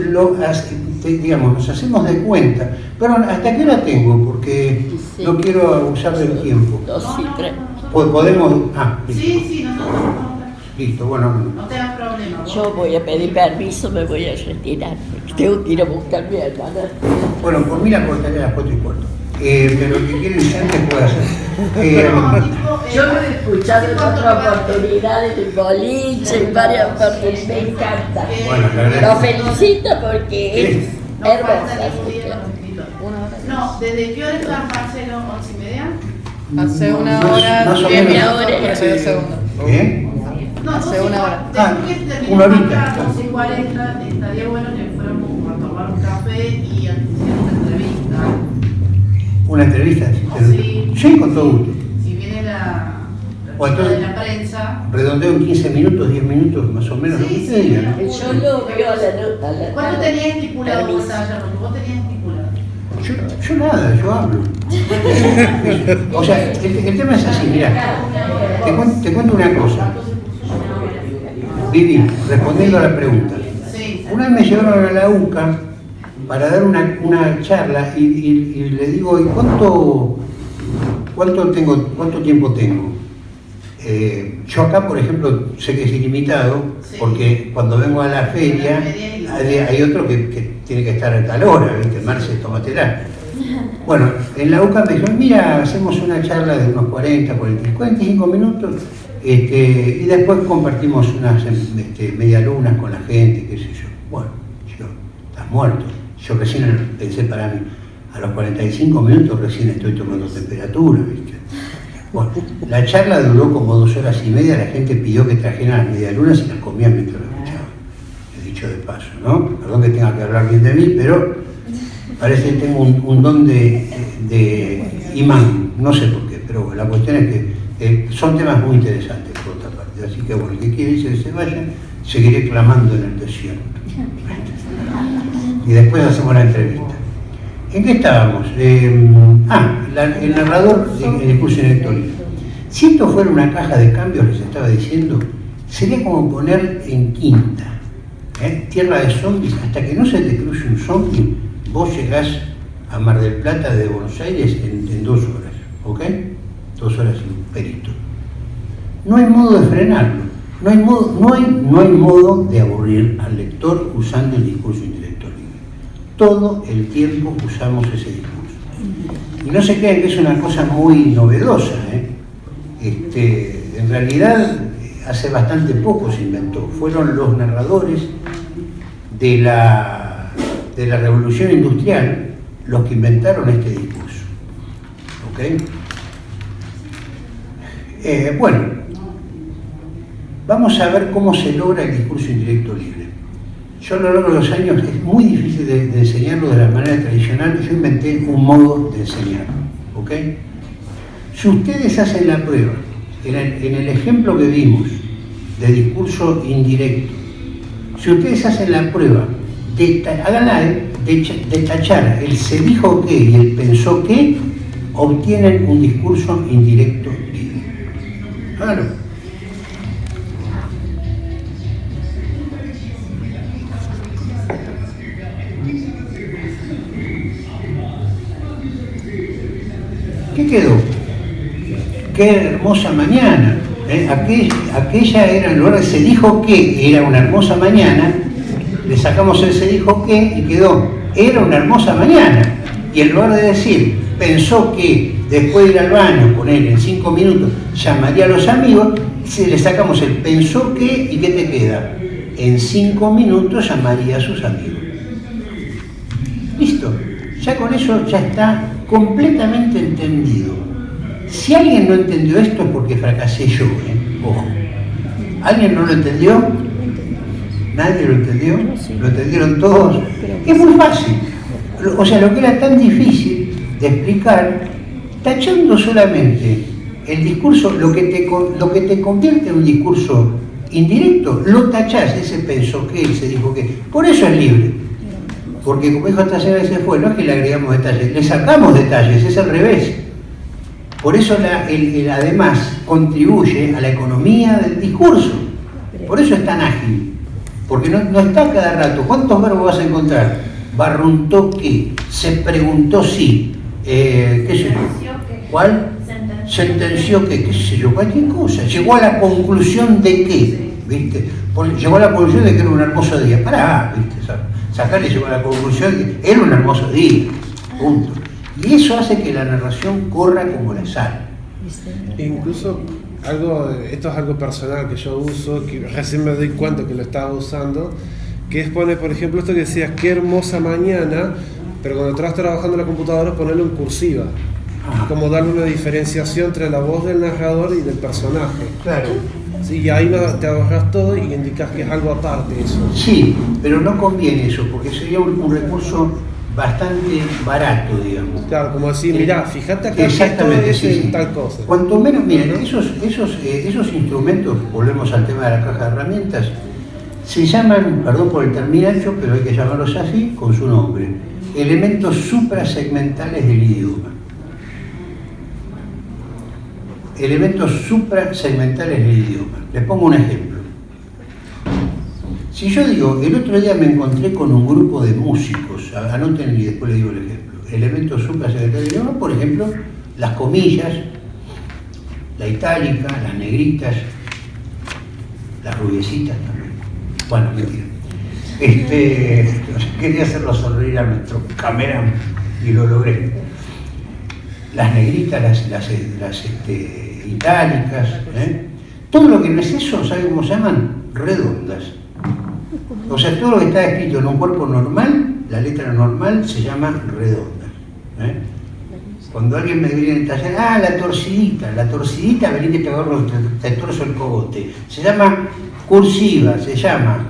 digamos, nos hacemos de cuenta. Pero ¿hasta qué hora tengo? Porque no quiero abusar del tiempo. Dos y tres. Po- Podemos... Ah, listo. Sí, sí, nosotros no, Listo, bueno. no tengas problema. Yo voy a pedir permiso, me voy a retirar, porque tengo que ir a buscar a mi hermana. Bueno, por mí la cortaré a las cuatro y cuarto. Eh, pero el que quiere iniciante puede hacer. Eh, Yo lo he escuchado en otra oportunidad en boliche, en varias oportunidades, me encanta. Bueno, Lo felicito porque es. No falta hermosa. No, ¿desde qué hora está Marcelo? ¿Once y media? Hace una hora, diez minutos, 42 segundos. ¿Qué? No, Hace una hora. Ah, Después que terminemos una horita. acá, 11 y 40, estaría bueno que fuéramos a tomar un café y. ¿Una entrevista? Sí. Sí, con todo gusto. Si viene la, la Bueno, chica de entonces- la prensa. Redondeo en 15 minutos, 10 minutos, más o menos, lo que Sí, usted sí, diga, ¿no? Yo lo veo a la a la ¿Cuánto tenías estipulado vos? Porque vos tenías estipulado. Yo, yo nada, yo hablo. o sea, el, el tema es así, mira, te, cuen- te cuento una cosa. Vivi, respondiendo a la pregunta. Una vez me llevaron a la UCA para dar una, una charla y, y- y le digo, ¿y cuánto, cuánto, tengo, cuánto tiempo tengo? Eh, yo acá, por ejemplo, sé que es ilimitado, Sí. porque cuando vengo a la feria hay, hay otro que, que tiene que estar a tal hora, ¿viste? Marce, tómatela. Bueno, en la UCA me dijeron, mira, hacemos una charla de unos 40, 40, 45 minutos este, y después compartimos unas este, medialunas con la gente, qué sé yo. Bueno, yo, estás muerto. Yo recién pensé para mí, a los 45 minutos recién estoy tomando temperatura, ¿viste? Bueno, la charla duró como dos horas y media, la gente pidió que trajeran las medialunas y las comían mientras lo escuchaban. He dicho de paso, ¿no? Perdón que tenga que hablar bien de mí, pero parece que tengo un, don de, de imán, no sé por qué, pero bueno, la cuestión es que eh, son temas muy interesantes por otra parte. Así que bueno, el que quiere que se vaya, seguiré clamando en el desierto. Y después hacemos la entrevista. ¿En qué estábamos? Eh, ah, el narrador del discurso electoral. Si esto fuera una caja de cambios, les estaba diciendo, sería como poner en quinta, ¿eh? tierra de zombies, hasta que no se te cruce un zombie, vos llegás a Mar del Plata de Buenos Aires en, dos horas, ¿ok? Dos horas y un perito. No hay modo de frenarlo, no hay modo, no hay, no hay modo de aburrir al lector usando el discurso. Todo el tiempo usamos ese discurso. Y no se crean que es una cosa muy novedosa, ¿eh? Este, en realidad, hace bastante poco se inventó. Fueron los narradores de la, de la revolución industrial los que inventaron este discurso. ¿Ok? Eh, bueno, vamos a ver cómo se logra el discurso indirecto libre. Yo a lo largo de los años es muy difícil de, enseñarlo de la manera tradicional. Yo inventé un modo de enseñarlo. ¿ok? Si ustedes hacen la prueba, en el, ejemplo que vimos de discurso indirecto, si ustedes hacen la prueba, de, háganla de, de cha- de tachar el se dijo que y el pensó que, obtienen un discurso indirecto libre. Háganlo. Quedó? Qué hermosa mañana. ¿eh? Aquel- aquella era, en lugar de se dijo que era una hermosa mañana, le sacamos el se dijo que y quedó, era una hermosa mañana. Y en lugar de decir, pensó que después de ir al baño, con él en cinco minutos, llamaría a los amigos, se le sacamos el pensó que y ¿qué te queda? En cinco minutos llamaría a sus amigos. Listo. Ya con eso ya está completamente entendido. Si alguien no entendió esto es porque fracasé yo, ¿eh? Ojo. ¿Alguien no lo entendió? ¿Nadie lo entendió? ¿Lo entendieron todos? Es muy fácil. O sea, lo que era tan difícil de explicar, tachando solamente el discurso, lo que te, lo que te convierte en un discurso indirecto, lo tachás, ese pensó que, se dijo que. Por eso es libre. Porque como dijo esta señora se fue, no es que le agregamos detalles, le sacamos detalles, es al revés. Por eso la- el, el además contribuye a la economía del discurso. Por eso es tan ágil. Porque no, no está cada rato. ¿Cuántos verbos vas a encontrar? Barruntó que, se preguntó si, eh, qué sé yo. ¿Cuál? Sentenció que, qué sé yo, cualquier cosa. Llegó a la conclusión de qué, ¿viste? Llegó a la conclusión de que era un hermoso día. Pará, ¿viste? Sacarle llegó a la conclusión de que era un hermoso día. Punto. Y eso hace que la narración corra como la sal. Incluso algo, esto es algo personal que yo uso, que recién me doy cuenta que lo estaba usando, que es poner, por ejemplo, esto que decías, qué hermosa mañana, pero cuando estás trabajando en la computadora ponerlo en cursiva. Como darle una diferenciación entre la voz del narrador y del personaje. Claro. Sí, y ahí te ahorras todo y indicas que es algo aparte eso. Sí, pero no conviene eso, porque sería un, un recurso bastante barato, digamos. Claro, como decir, mirá, fíjate que esto Exactamente, es sí, en sí. tal cosa. Cuanto menos, miren, esos, esos, eh, esos instrumentos, volvemos al tema de la caja de herramientas, se llaman, perdón por el terminacho, pero hay que llamarlos así, con su nombre, elementos suprasegmentales del idioma. Elementos suprasegmentales del idioma. Les pongo un ejemplo. Si yo digo, el otro día me encontré con un grupo de músicos, anoten y después les digo el ejemplo. Elementos suprasegmentales del idioma, por ejemplo, las comillas, la itálica, las negritas, las rubiecitas también. Bueno, mentira. Este, quería hacerlo sonreír a nuestro cameraman y lo logré. Las negritas, las, las, las, este, itálicas, ¿eh? todo lo que no es eso, ¿saben cómo se llaman? Redondas. O sea, todo lo que está escrito en un cuerpo normal, la letra normal se llama redonda. ¿eh? Cuando alguien me viene en taller, ah, la torcidita, la torcidita, vení que te te, torzo el cogote. Se llama cursiva, se llama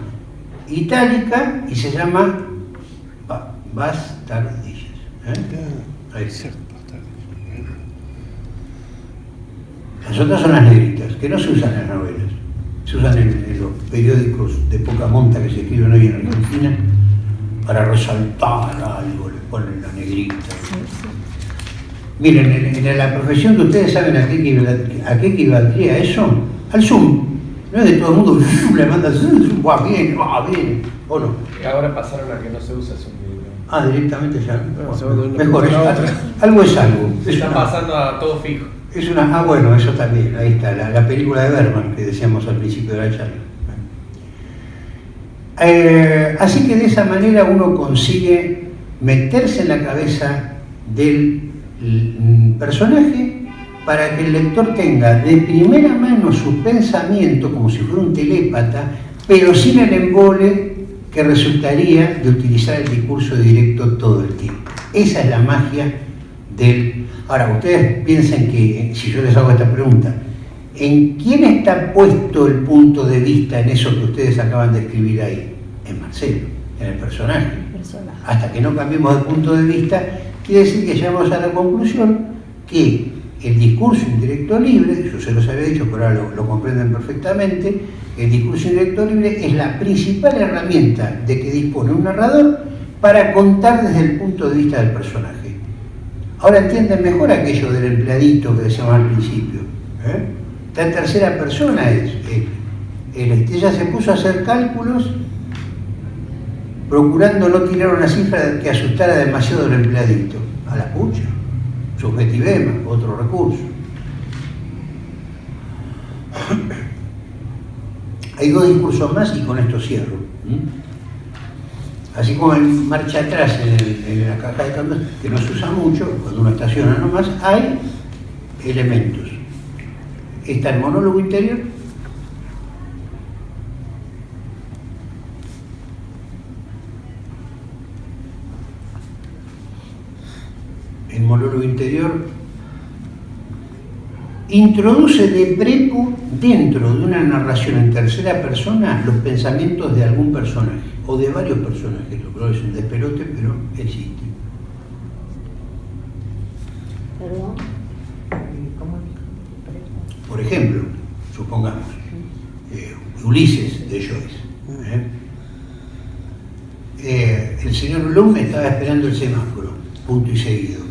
itálica y se llama ba- bastardillas. ¿eh? Ahí está. Las otras son las negritas, que no se usan en las novelas, se usan en, en los periódicos de poca monta que se escriben hoy en Argentina para resaltar algo, le ponen la negrita. Miren, en, en la profesión de ustedes saben a qué, equival- a qué equivaldría eso, al Zoom. No es de todo el mundo, le manda Zoom, va bien, va bien, o no. Y ahora pasaron a que no se usa eso. Ah, directamente ya. Se Mejor, es, algo es algo. Es Está pasando a todo fijo. Es una, ah, bueno, eso también, ahí está, la, la película de Berman que decíamos al principio de la charla. Eh, así que de esa manera uno consigue meterse en la cabeza del mm, personaje para que el lector tenga de primera mano su pensamiento como si fuera un telépata, pero sin el embole que resultaría de utilizar el discurso directo todo el tiempo. Esa es la magia del... Ahora, ustedes piensen que, si yo les hago esta pregunta, ¿en quién está puesto el punto de vista en eso que ustedes acaban de escribir ahí? En Marcelo, en el personaje. Personaje. Hasta que no cambiemos de punto de vista, quiere decir que llegamos a la conclusión que el discurso indirecto libre, yo se los había dicho, pero ahora lo, lo comprenden perfectamente, el discurso indirecto libre es la principal herramienta de que dispone un narrador para contar desde el punto de vista del personaje. Ahora entienden mejor aquello del empleadito que decíamos al principio. ¿eh? Tercera persona es él. Ella se puso a hacer cálculos procurando no tirar una cifra que asustara demasiado al empleadito. A la pucha. Subjetivema, otro recurso. Hay dos discursos más y con esto cierro. Así como en marcha atrás en, la caja de cambios, que no se usa mucho, cuando uno estaciona nomás, hay elementos. Está el monólogo interior, el monólogo interior introduce de prepo dentro de una narración en tercera persona los pensamientos de algún personaje o de varios personajes, lo cual es un despelote, pero existe. Perdón. Por ejemplo, supongamos, eh, Ulises de Joyce. ¿eh? Eh, el señor Bloom estaba esperando el semáforo, punto y seguido.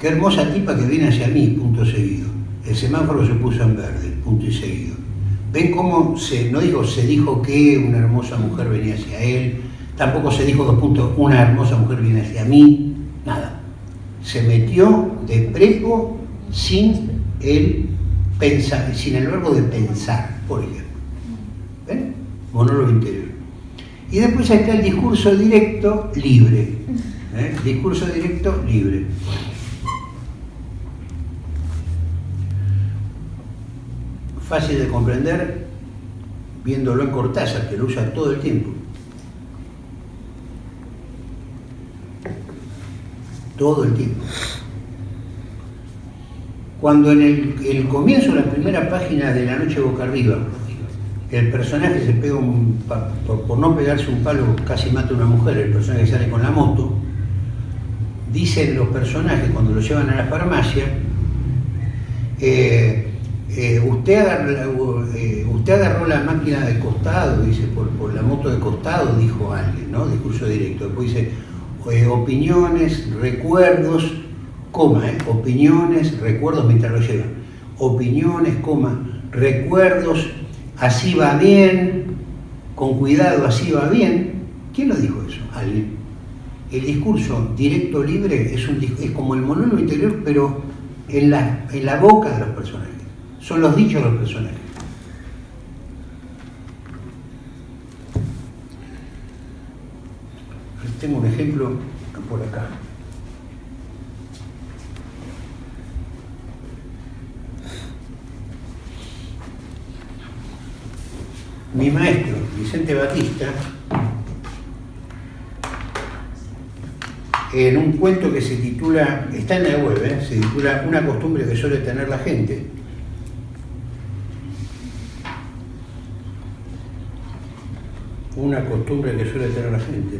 Qué hermosa tipa que viene hacia mí, punto seguido. El semáforo se puso en verde, punto y seguido. ¿Ven cómo se, no dijo, se dijo que una hermosa mujer venía hacia él? Tampoco se dijo dos puntos, una hermosa mujer viene hacia mí, nada. Se metió de prepo sin el pensar, sin el verbo de pensar, por ejemplo. ¿Ven? Monólogo interior. Y después está el discurso directo libre. ¿eh? Discurso directo libre. Fácil de comprender viéndolo en Cortázar, que lo usa todo el tiempo. Todo el tiempo. Cuando en el, comienzo, la primera página de La Noche Boca Arriba, el personaje se pega un, por, por no pegarse un palo, casi mata a una mujer, el personaje sale con la moto, dicen los personajes cuando lo llevan a la farmacia, eh, eh, usted, agarró, eh, usted agarró la máquina de costado, dice, por, por la moto de costado, dijo alguien, ¿no? Discurso directo. Después dice, eh, opiniones, recuerdos, coma, opiniones, recuerdos mientras lo llevan. Opiniones, coma, recuerdos, así va bien, con cuidado, así va bien. ¿Quién lo dijo eso? Alguien. El discurso directo libre es, un, es como el monólogo interior, pero en la, en la boca de los personajes. Son los dichos de los personajes. Tengo un ejemplo por acá. Mi maestro, Vicente Batista, en un cuento que se titula, está en la web, ¿eh? se titula Una costumbre que suele tener la gente. Una costumbre que suele tener la gente.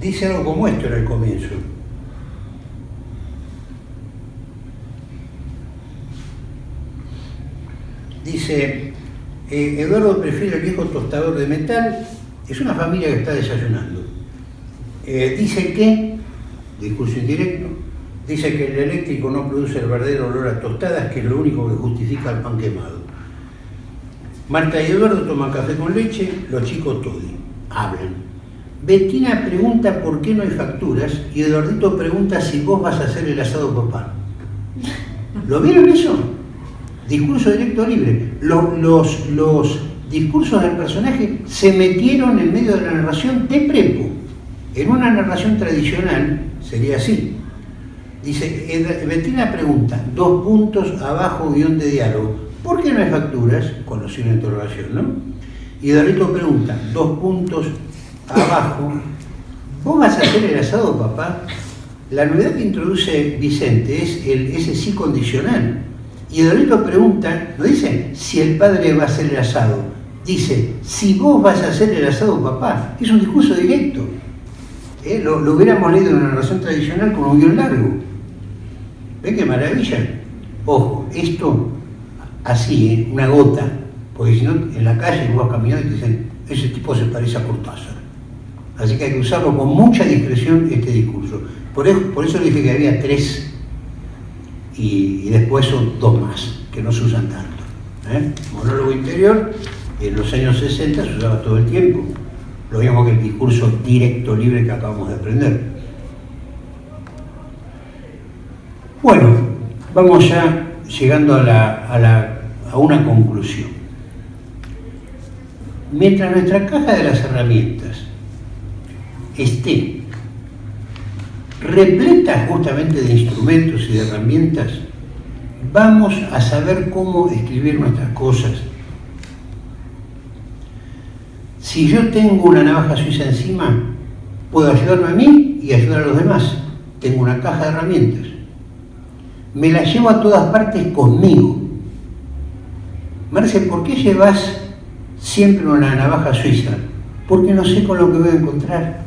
Dice algo como esto en el comienzo. Dice, eh, Eduardo prefiere el viejo tostador de metal, es una familia que está desayunando. Eh, dice que, discurso indirecto, dice que el eléctrico no produce el verdadero olor a tostadas, que es lo único que justifica el pan quemado. Marta y Eduardo toman café con leche, los chicos toddy, hablan. Bettina pregunta por qué no hay facturas y Eduardito pregunta si vos vas a hacer el asado papá. ¿Lo vieron eso? Discurso directo libre. Los, los, los discursos del personaje se metieron en medio de la narración de prepo. En una narración tradicional sería así. Dice, Bettina pregunta, dos puntos abajo, guion de diálogo. ¿Por qué no hay facturas? Con los signos interrogación, ¿no? Y Dorito pregunta, dos puntos abajo, ¿vos vas a hacer el asado, papá? La novedad que introduce Vicente es ese sí condicional. Y Dorito pregunta, no dice si el padre va a hacer el asado, dice si vos vas a hacer el asado, papá. Es un discurso directo. ¿Eh? Lo, hubiéramos leído en una narración tradicional como un guion largo. ¿Ven qué maravilla? Ojo, esto así, ¿eh? una gota, porque si no, en la calle vos vas caminando y te dicen, ese tipo se parece a Cortázar. Así que hay que usarlo con mucha discreción este discurso. Por eso, por dije que había tres y, después son dos más, que no se usan tanto. ¿eh? Monólogo interior, en los años 60 se usaba todo el tiempo. Lo mismo que el discurso directo, libre que acabamos de aprender. Bueno, vamos ya llegando a la- a una conclusión. Mientras nuestra caja de las herramientas esté repleta justamente de instrumentos y de herramientas, vamos a saber cómo escribir nuestras cosas. Si yo tengo una navaja suiza encima, puedo ayudarme a mí y ayudar a los demás. Tengo una caja de herramientas. Me la llevo a todas partes conmigo. Marce, ¿por qué llevas siempre una navaja suiza? Porque no sé con lo que voy a encontrar.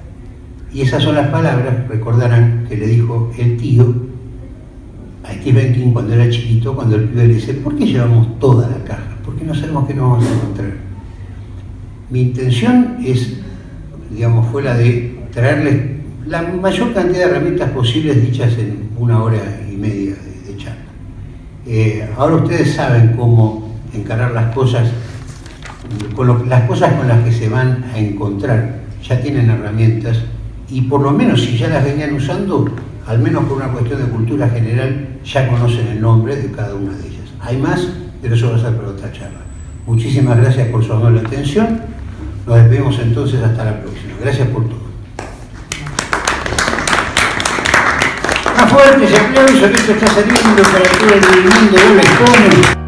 Y esas son las palabras, recordarán, que le dijo el tío a Stephen King cuando era chiquito, cuando el pibe le dice, ¿por qué llevamos toda la caja? Porque no sabemos qué nos vamos a encontrar. Mi intención es, digamos, fue la de traerles la mayor cantidad de herramientas posibles dichas en una hora y media de, charla. Eh, ahora ustedes saben cómo encarar las cosas, con las cosas con las que se van a encontrar. Ya tienen herramientas y por lo menos si ya las venían usando, al menos por una cuestión de cultura general, ya conocen el nombre de cada una de ellas. Hay más, pero eso va a ser para otra charla. Muchísimas gracias por su amable atención. Nos despedimos entonces hasta la próxima. Gracias por todo. Más fuerte ese aplauso que esto está saliendo para todo el mundo de la